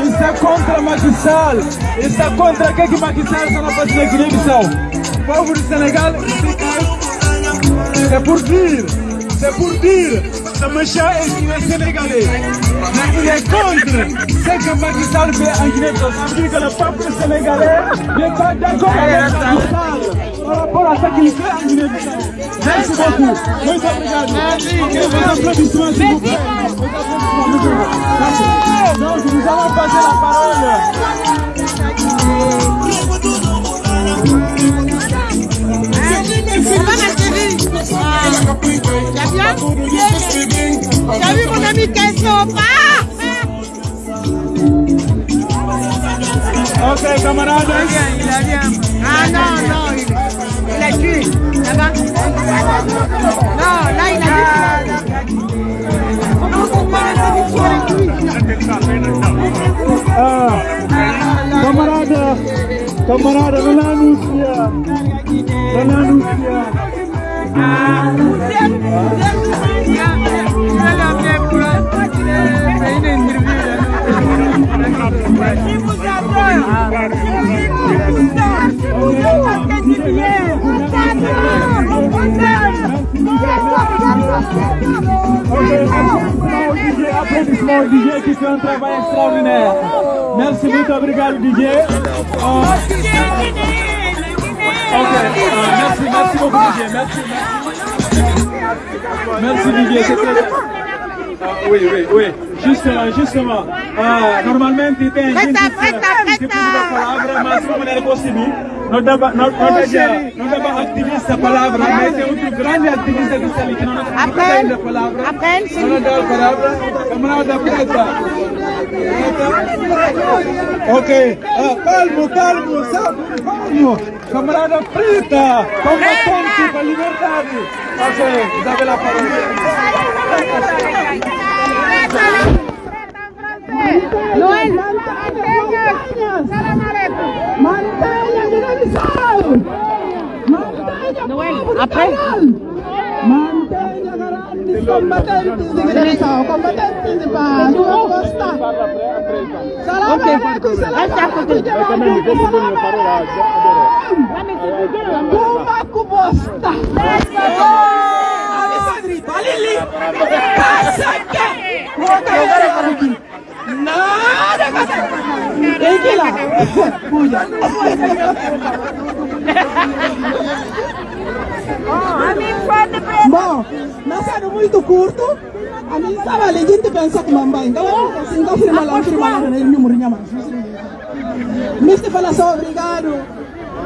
está contra Macky Sall, está contra o que que Macky Sall está fazendo na Guiné-Bissau. O povo de Senegal é por c'est pour dire que monsieur est sénégalais. Mais il est contre ce que Macky Sall fait en Guinée-Bissau. Ça veut dire que le peuple sénégalais n'est pas d'accord avec Macky Sall par rapport à ce qu'il fait en Guinée-Bissau. Merci beaucoup. Muito obrigado. Donc, nous allons passer la parole. C'est pas ma chérie. T'as bien T'as vu mon ami là-dessus. Là-bas. Là, la la lui Ah, camarada, camarada, não anuncia, não anuncia. Applaudissements au DJ qui fait un travail extraordinaire. Merci, muito obrigado DJ. Ah, ok, ah, merci, merci beaucoup DJ. Merci, merci. Merci DJ, c'est très bien. Ah, oui, oui, oui. Justement, justement. Ah, normalmente tem gente Presta, que presta, que pede a palavra, mas como é possível, não dava, não, não dava, não dava activista a palavra, mas tem outro grande ativista que está ali que não dá ainda a palavra. Não dá a palavra. Camarada Preta. Ok. Ah, calmo, calmo, sabe? Calmo. Camarada Preta, combatente para a liberdade. Ok, Après. Mantenga garanti combattenti di Guinea-Bissau, combattenti di Pace, Costa. Salam alaikum, salam alaikum, salam alaikum. Cuba Cubosta. Let's go! Caçaque! Nada, nada! Tem que ir lá! Puja! Bom, não sendo muito curto, a mim sabe, a gente pensa que mamãe, então, assim, então, firma lá, firma lá, né, número, minha mãe. Mister fala só obrigado,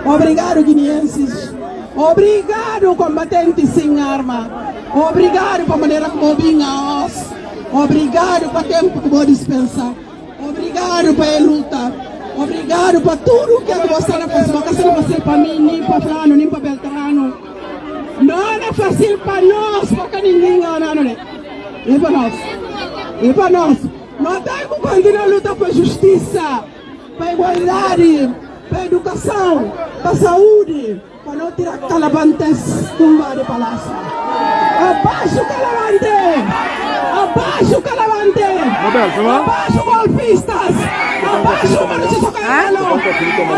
obrigado guineenses, obrigado combatentes sem arma, obrigado para a maneira como vinha os, obrigado para o tempo que vou dispensar, obrigado para a luta, obrigado para tudo que você não porque você não faz para mim, nem para Flano, nem para Beltrano. Não é fácil para nós, porque ninguém não, não, não. E para nós. E para nós. Nós temos que continuar a lutar por justiça, para igualdade, para educação, para saúde, para não tirar calabantes tumba de palácio. Abaixo calavante! Abaixo calavante! Abaixo golpistas! Abaixo Maurício Socarralo!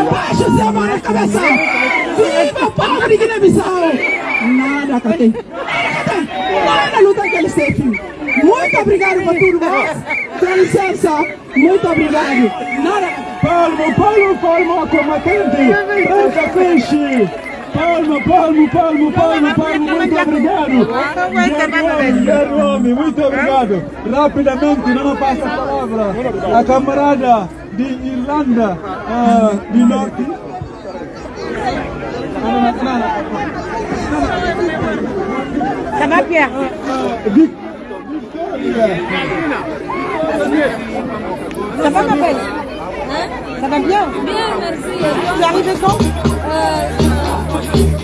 Abaixo Zé Mara Cabeça! Viva o povo de Guiné-Bissau! Nada, Catei! Nada! Luta que eles têm! Muito obrigado por tudo! Com licença! Muito obrigado! Nada! Palmo, palmo, palmo, combatente! Preta Peixe! Palmo, palmo, palmo, palmo, palmo, muito obrigado! Guilherme, homem, muito obrigado! Rapidamente, não passa a palavra a camarada de Irlanda ah, do Norte. Ah. Ça va, Pierre Ça va, ma belle Ça va bien Bien, merci. Tu es arrivé quand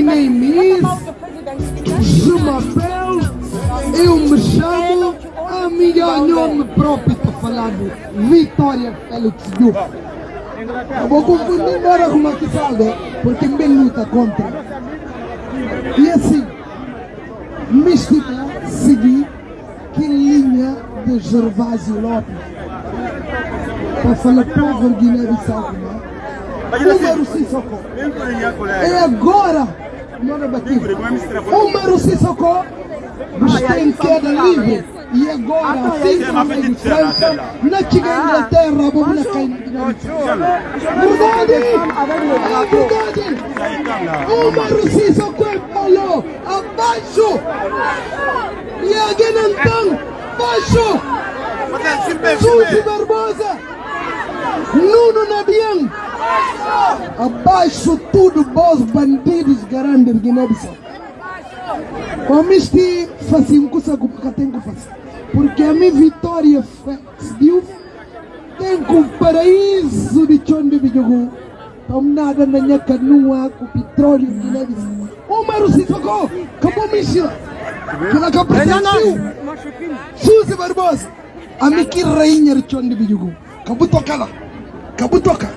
name is Jumapel. Eu me chamo, a minha nome próprio está falado, Vitória Félix Diouf. Eu vou confundir embora com uma salda, porque me luta contra. E assim, me estima seguir que linha de Gervásio Lopes. Para falar povo Guiné-Bissau, Sissoko. É agora, não é batido. Número Sissoko. Está em queda livre. E agora, como em França, na chega a Inglaterra, vamos na cair Verdade! Verdade! Número Sissoko falou, abaixo! E alguém então, baixo! Suzy Barbosa! Nuno Nabian! Abaixo tudo, bons bandidos de Guiné-Bissau. Omisti fazia coisa que eu tenho que fazer. Porque a minha vitória Diouf tem com o paraíso de Chonde Bijogu. Então nada na minha canoa com petróleo de Guiné-Bissau. O Maru Sissoko, acabou Michila. Que ela acabou Suzy Barbosa. A minha que rainha de Chonde Bijogu. Tocar lá. Acabou tocar.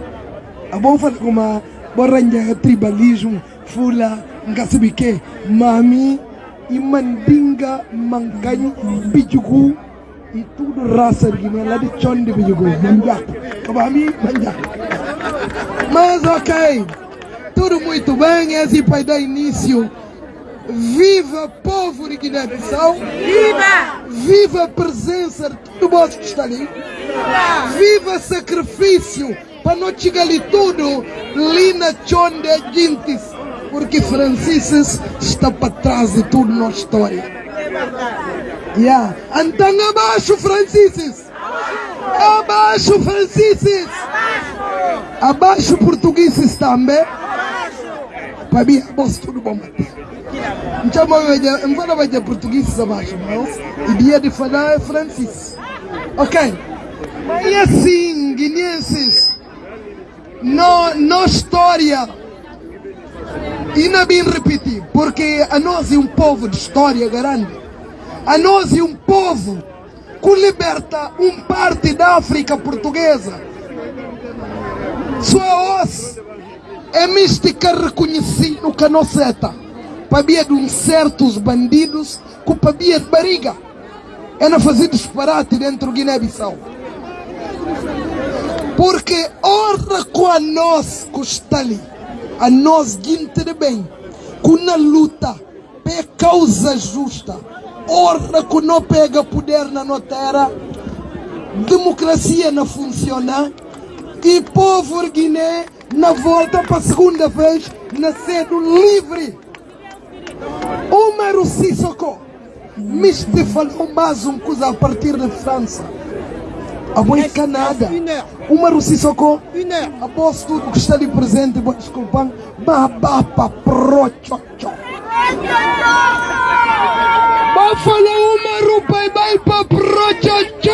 A bom falar com uma borranha tribalismo, fula ngasibike mami e mandinga mancanho bijugu e tudo raça Guiné lá de chonde bijugu manjak kabami manjak mas ok tudo muito bem esse vai dar início Viva povo de Guiné-Bissau! Viva! Viva a presença de todo mundo que está ali! Viva sacrifício para não chegar ali tudo Lina Chonde Gintis, porque Francisco está para trás de tudo na história. Yeah. Então abaixo Francisco! Abaixo Francisco! Abaixo portugueses também! Para mim, abaixo tudo bom, Mateus. Chama weje mfana weje português abaixo, não? E dia de falar é francês. Ok. E assim, guineenses, no, no história, e não bem repetir, porque a nós é um povo de história grande. A nós é um povo que liberta um parte da África portuguesa. Sua os é mística reconhecida que não seta pabia de uns certos bandidos com pabia de barriga. É na fazer disparate dentro do Guiné-Bissau. Porque ora com a nós que está ali, a nós guinte de bem, com na luta, pé causa justa, ora que não pega poder na nossa terra, democracia não funciona, e povo Guiné na volta para a segunda vez, nascendo livre. Omar Sissoko, Miste falou mais um coisa a partir de França. A boa Canadá. Omar Sissoko, após tudo que está ali presente, vou desculpar, babapa prochocho. Vai falar Omar, pai, vai para prochocho.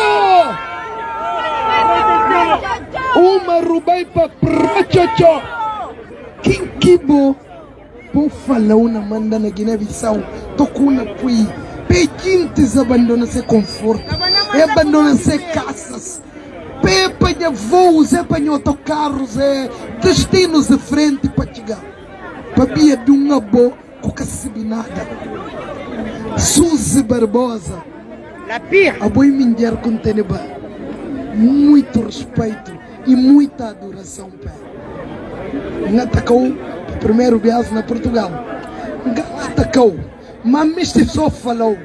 Omar, vai para prochocho. Quem que bom? Po falau na manda na Guiné-Bissau tokuna pui pejintes abandona se conforto. Abandona se casas pe panha voos e panha autocarros e destinos de frente para chegar. Pabia de uma boa cuca nada Suzy Barbosa. La pire. A boi minjar com teneba muito respeito e muita adoração pé. Natacou primeiro viagem na Portugal. Atacou, mas este só falou.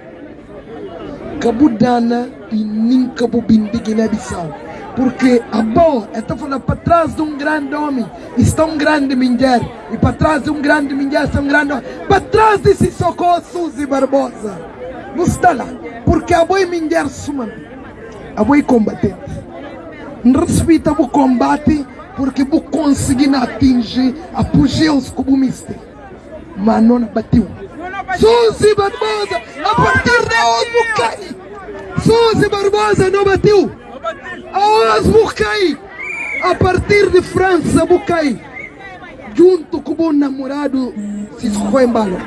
Cabudana e nem Cabo Bindi Guiné-Bissau. Porque a boa está falando para trás de um grande homem está um grande mulher. E para trás de um grande mulher está um grande homem. Para trás desse socorro Suzy Barbosa. Não está lá. Porque a boa mulher suma. A boa combatente. Respeita o combate porque vou conseguir atingir apogeus como mister. Mas não bateu. Suzy Barbosa, a partir de hoje vou cair. Suzy Barbosa não bateu. Hoje vou cair. A partir de França vou cair. Junto com o bom namorado Cisco Embalo.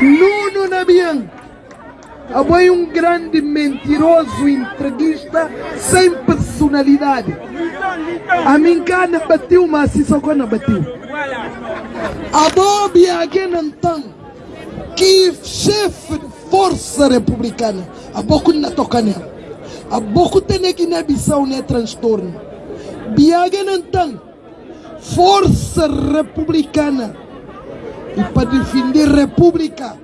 Nuno Nabian. Aboy um grande mentiroso entreguista sem personalidade. A mim cana bateu, mas se só quando bateu. A alguém então que chefe de força republicana, a pouco não toca nela. A pouco tem que na Bissau né transtorno. Biagen então força republicana e para defender república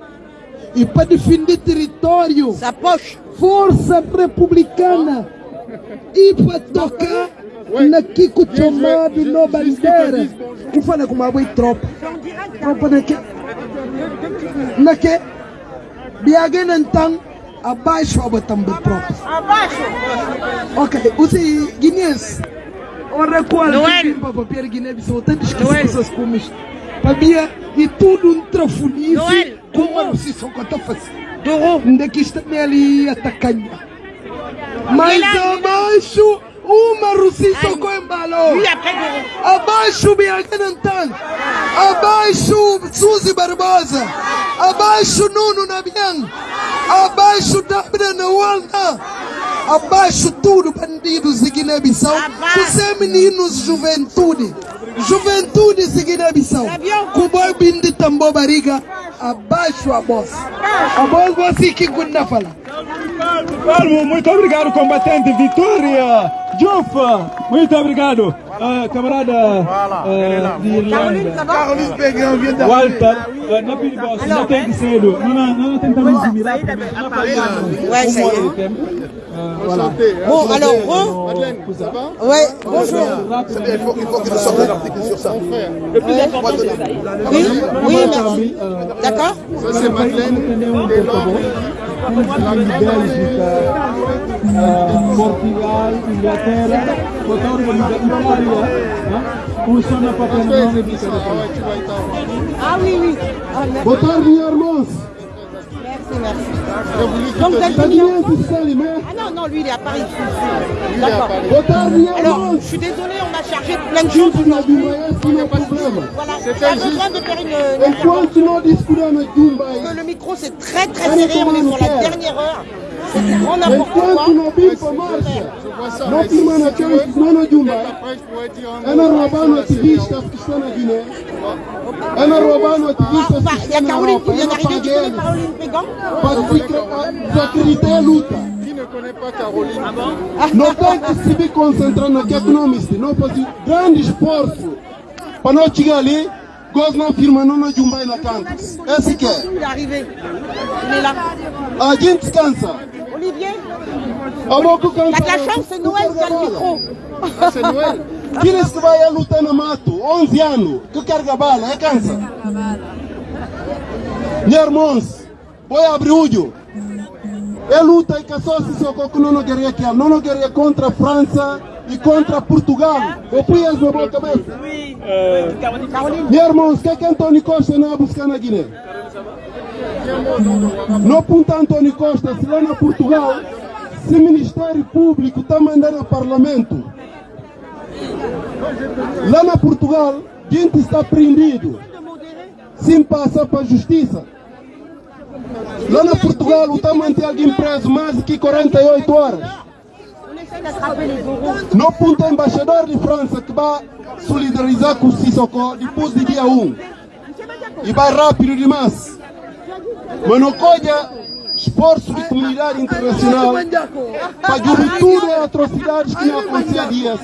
e para defender território, força republicana e para tocar na Kiko chamado no bandeira. Que fala com uma boa tropa. Tropa na que? Na que? Biagen então abaixo a botar tropa. Abaixo! Ok, usi Guinness. Ora qual que para papel Guiné-Bissau, tantas pessoas como isto. Para e tudo um trafolhice está ali atacando. Mas abaixo uma Russiça com embalou. Abaixo Biaganantan. Abaixo Suzy Barbosa. Abaixo Nuno Nabian. Abaixo Dabra Nawalna. Abaixo tudo bandidos de Guiné-Bissau. Você meninos juventude. Juventude de Guiné-Bissau. Kuboy bindi tambo bariga abaixo a boss. A boss você que kunda fala. Muito obrigado, combatente Vitória Jufa. Muito obrigado, Ah, camarada ah, de Irlanda. D'arriver. Walter, ah, na pili boss, na tem que ser. Não, não, não tentamos admirar. Ouais, ça y est. Voilà. Bon, alors, re... Madeleine, ça va Ouais, bonjour. C'est bien, il faut, il faut qu'il sorte un article sur ça. Le plus important, c'est ça. Oui, oui, merci. D'accord Ça, c'est Madeleine. Et là, ah, Portugal, Inglaterra, toda organização Itália, funciona para aprender Ah oui, oui. Ah, tarde, irmãos. Merci. Donc, vous êtes venu Ah non, non, lui, il est à Paris. D'accord. Alors, je suis désolé, on a chargé plein de choses aujourd'hui. Não problema. Voilà, j'ai besoin de faire une... Que le micro, c'est très très serré, on est sur la dernière heure. Enquanto para marcha, não firmamos aqueles que não no Dumbai, ana roubando ativistas que estão na Guiné, ana roubando ativistas Enfin, que estão na Europa, ana para desacreditar a luta. Não tem que se me concentrar no que economista, não fazer grande esforço. Para não chegar ali, gosto não firma não. Esse que é. Il est arrivé. Il est là. A gente descansa. Olivier A pouco Il y a cansa. de la chance, c'est Noël qui a le micro. Ah, c'est Noël Aqueles que vai lutar no mato, 11 anos, que carga bala, é cansa. Meus irmãos, vou abrir o olho. É luta e que só se socorro que não queria aqui, não queria contra a França e contra Portugal. Eu fui as na boa cabeça. Meus irmãos, o que é que Antônio Costa não buscar na Guiné? Não aponta Antônio Costa, se lá na Portugal, se o Ministério Público está mandando ao Parlamento, Lá na Portugal, gente está prendido sem passar para a justiça. Lá na Portugal, o tamanho de alguém preso mais de que 48 horas. Não ponta embaixador de França que vai solidarizar com o Sissoko depois do dia 1. E vai rápido demais. Mas não colha esforço de comunidade internacional para tudo as atrocidades que não aconteciam há dias.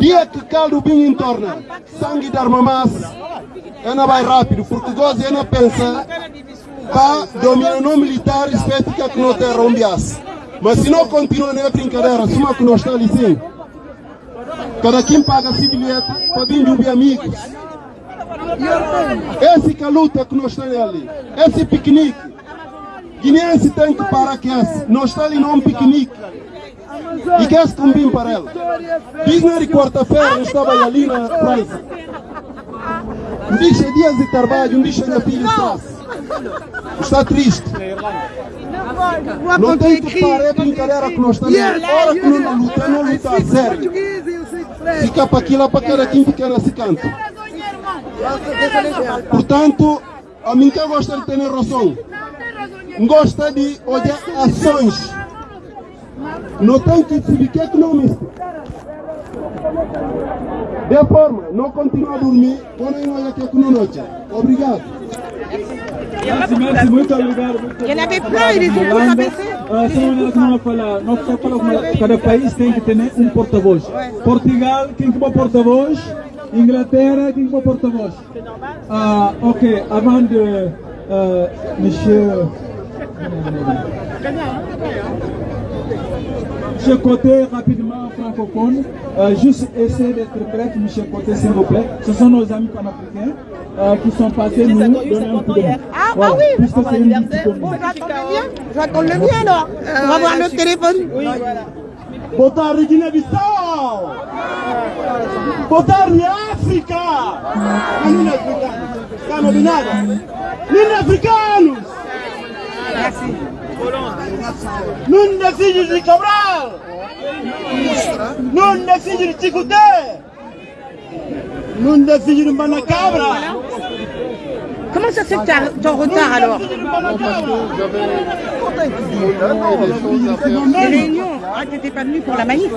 Dia que caldo vinho entorna, sangue de armamas, ela vai rápido, porque goza ela pensa para dominar não militar, espécie que não tem rombias. Mas se não continua na brincadeira, suma que nós está ali sim. Cada quem paga esse bilhete para vir de amigos. Esse que é a luta que nós estamos ali, esse piquenique. Guineense tem que parar que esse, nós estamos ali num piquenique. E que esse combina para ela. Diz na quarta-feira, eu estava ali na França. Um dia dias de trabalho, um dia minha filha está. Triste. Não tem que parar, é brincadeira que nós estamos. Hora que não luta, não a sério. Fica para aquilo, para cada quem fica nesse canto. Portanto, a mim que gosta de ter razão. Gosta de olhar ações. Não tem que se ficar economista. De forma, não continuar a dormir, não olha que é noite. Obrigado. Muito obrigado. Não fala, não só fala como cada país tem que ter um porta-voz. Portugal, quem que é porta-voz? Inglaterra, quem que é porta-voz? Ah, ok, avant de euh, monsieur Monsieur Côté, rapidement, francophone, euh, juste essayer d'être bref, Monsieur Côté, s'il vous plaît. Ce sont nos amis panafricains euh, qui sont passés nous donner un coup de main. Ah, Voilà, bah oui puisque c'est une petite Bon, je le mien. Je alors. On va voir le téléphone. Oui, voilà. África! Menino africano, de nada! Menino africanos! Nun decidimos de cobrar. Nun decidimos discutir. Nun decidimos para cabra. Comment ça se fait que tu es en retard alors? Les réunions ah, pas venu pour la manif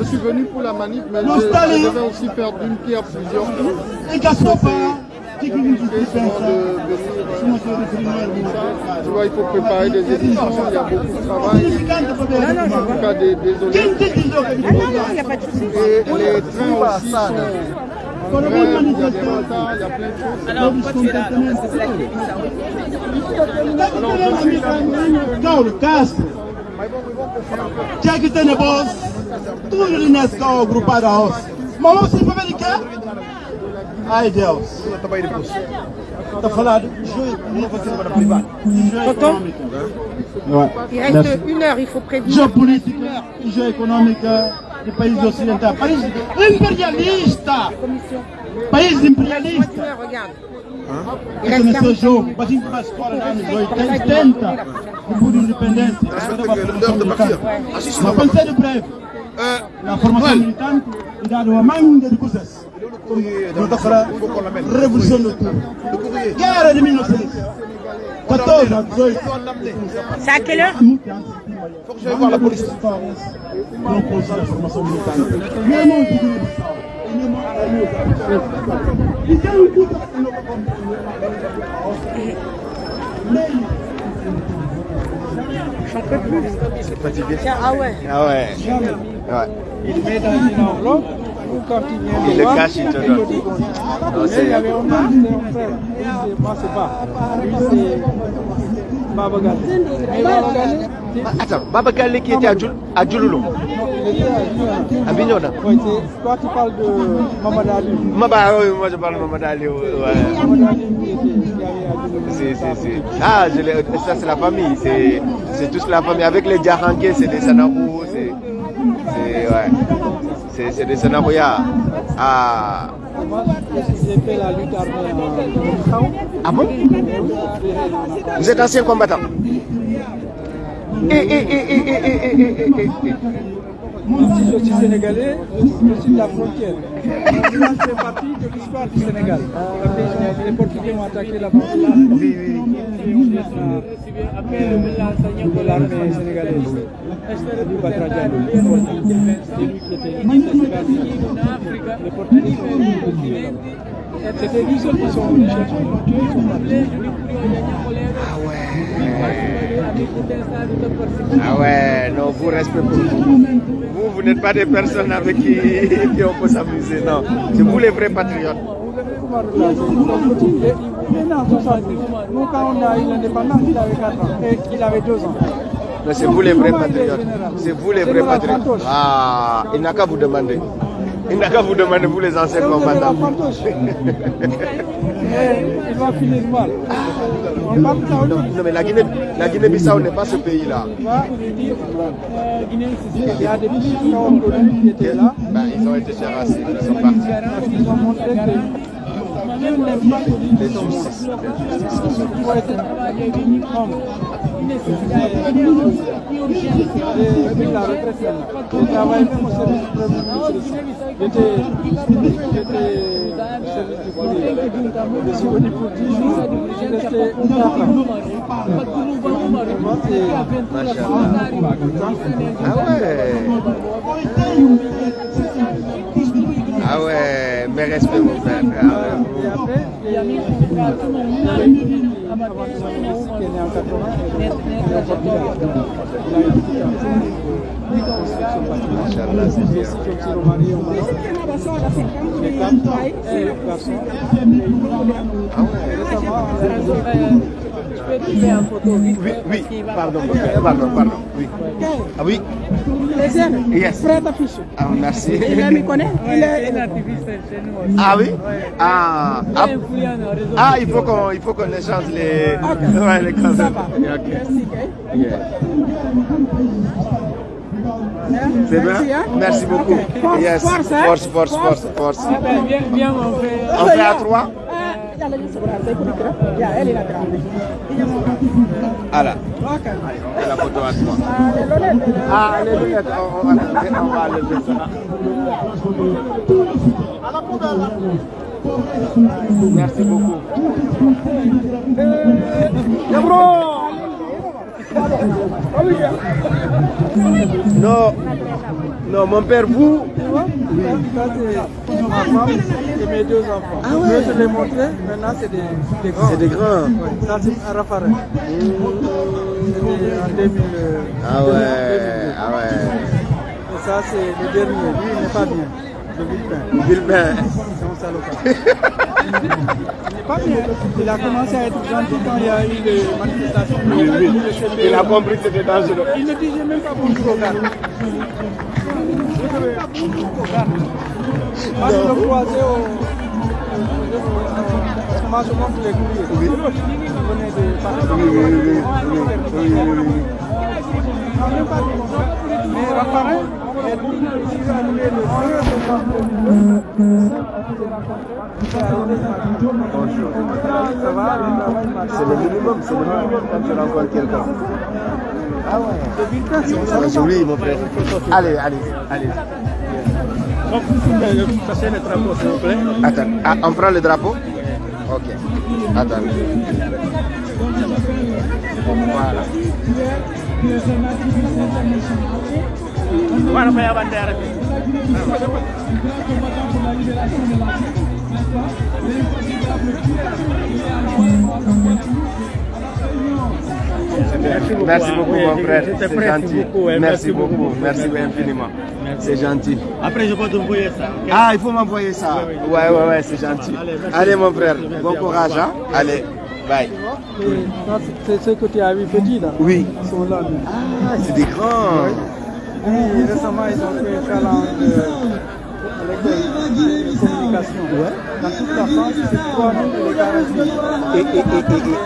Je suis venu pour la manif, mais j'avais aussi faire d'une pierre plusieurs. Et coups. Et Gassopa, Tu vois, il faut préparer des éditions, il y a beaucoup de travail. En tout cas, des- désolé. Ah non, non, il n'y a pas de souci. Et les trains aussi sont... y a des retards, il y a plein de choses. Alors, pourquoi tu es là que c'est la Não, Castro. Tinha que ter negócio. Tudo nesse carro agrupado a osso. Mas você vai ver de quê? Ai Deus. Ela também depois. Está a falar de jeu Geopolítica, jeu econômica de países ocidentais. País imperialista! País imperialista! Esse não o jogo. Mas a gente faz fora nos anos 80, 70, depois da independência. Mas pensei de breve. Na formação militante e dado uma manga de coisas. tunatafuta revolution de tout. Guerre de à quelle heure Faut que la police. Non, la formation Ah ouais. Ah ouais. Il met dans une il vient Il me le cache, il te donne. il y avait un frère. Lui, c'est- Moi, c'est pas. Lui, c'est Baba Gale. Attends, Baba Gale qui était à, Djouloulou? à Bignona. Oui, toi qui parles de Mamadou Ali. Maba, oui, moi je parle de Mamadou Ali. ouais. Mamadou Ali qui était à Djouloulou. Ah, je l'ai- ça c'est la famille, c'est, c'est tous la famille. Avec les Djaranké, c'est des Sanabou, c'est, c'est, ouais c'est de Senaboya à... Ah. Bon? Vous êtes ancien combattant. Si je suis sénégalais, je de la frontière. Partie de l'histoire du Sénégal. Les Portugais ont attaqué la frontière. Oui, oui. Après le de l'armée sénégalaise. Sont partis. Ah ouais, non, vous respect pour vous. Vous, n'êtes pas des personnes avec qui, on peut s'amuser, non. C'est vous les vrais patriotes. Il est né en 70. Nous, quand on a eu l'indépendance, il avait 4 ans. Et il avait 2 ans. Mais c'est vous les vrais patriotes. C'est vous les vrais patriotes. Ah, il n'a qu'à vous demander. Il n'a qu'à vous demander, vous les anciens combattants. Il va finir mal. Non, non, mais la Guinée, la Guinée-Bissau n'est pas ce pays-là. Il euh, il y a des petits qui étaient là. Ben, ils ont été terrassés, ils sont partis. Qu'ils ont montré que Dieu n'aime pas celui de la represión. El trabajo como servicio Ah ouais, mes respects mon frère. Ah ouais. Ahora, Oui, pardon, pardon, pardon. Oui. Ah oui? Les Yes. Frère. Ah, merci. Il est. Ah oui? Ah, ah, ah il faut qu'on il faut qu'on échange les les Merci. C'est bien? Merci beaucoup. Force, force, force, force, force, On fait à trois? Ala. Ala On va ça. Merci beaucoup. Non, non, mon père, vous, Ça, c'est ma femme et mes deux enfants. Ah ouais. Je te l'ai montré, maintenant c'est des, des grands. C'est des grands. Ouais, Ça, c'est. C'était en 2000. euh, Ah 2000, ouais, ah ouais. Et ça, c'est le dernier. Lui, il n'est pas bien. Le Villepin. Villepin. C'est un salopard. (laughs) il pas bien. Il a commencé à être gentil quand il y a eu les manifestations. Oui, oui. Il a compris que c'était dangereux. Il ne disait même pas bonjour au gars. Je devais bonjour au gars. Moi, je le croisais au. Parce que moi, je monte les courriers. Oui. Il venait de Paris. Oui, oui, oui, oui, oui, oui, bonjour. Mais Raphaël, il est arrivé le 2 Ça. C'est le minimum, c'est le minimum quand tu rencontres quelqu'un. Ah ouais. C'est mon frère. Allez, allez, allez. Le drapeau, s'il vous plaît. Attends, ah, on prend le drapeau Ok. Voilà. Voilà. Merci beaucoup, mon frère. C'est gentil. Merci beaucoup. Merci infiniment. C'est gentil. Après, je peux t'envoyer ça. Ah, il faut m'envoyer ça. Ouais, ouais, ouais, c'est gentil. Allez, mon frère. Bon courage, hein. Allez, bye. C'est ce que tu as vu petit là. Oui. Ils sont là. Ah, c'est des grands. Oui, récemment, ils ont fait un de à l'école de communication. Dans toute la France, c'est 3 000 et les 40 000. Et, et, et.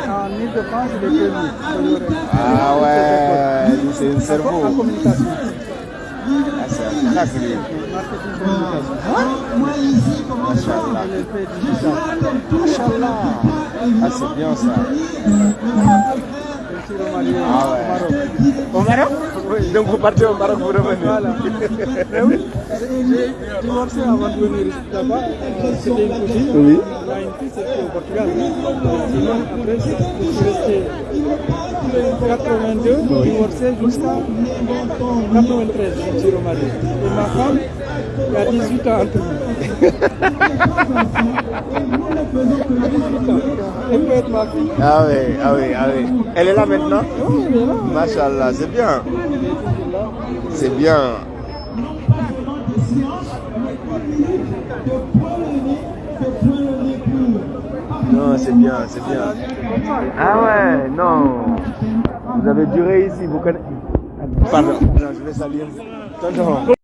En Ile-de-France, premiers. Ah ouais, c'est un cerveau. En communication. Ah, c'est un. Ah, c'est bien ça. Je suis remarié Ah au ouais. Maroc. Au Maroc Donc vous partez au Maroc, vous revenez. Voilà. Eh oui, j'ai divorcé avant de venir là-bas. C'était une cousine. Oui. Il y a une fille, c'était au Portugal. Sinon, après, resté 82, divorcé jusqu'à 93, je me suis remarié. Et ma femme, il y a 18 ans entre nous. Elle peut être ma fille. Ah oui, ah oui, ah oui. Elle est là maintenant Oui, elle est là. Machallah, c'est bien. C'est bien. Non, c'est bien, c'est bien. Ah ouais, non. Vous avez duré ici, vous connaissez. Pardon, non, je vais saluer. Tonton.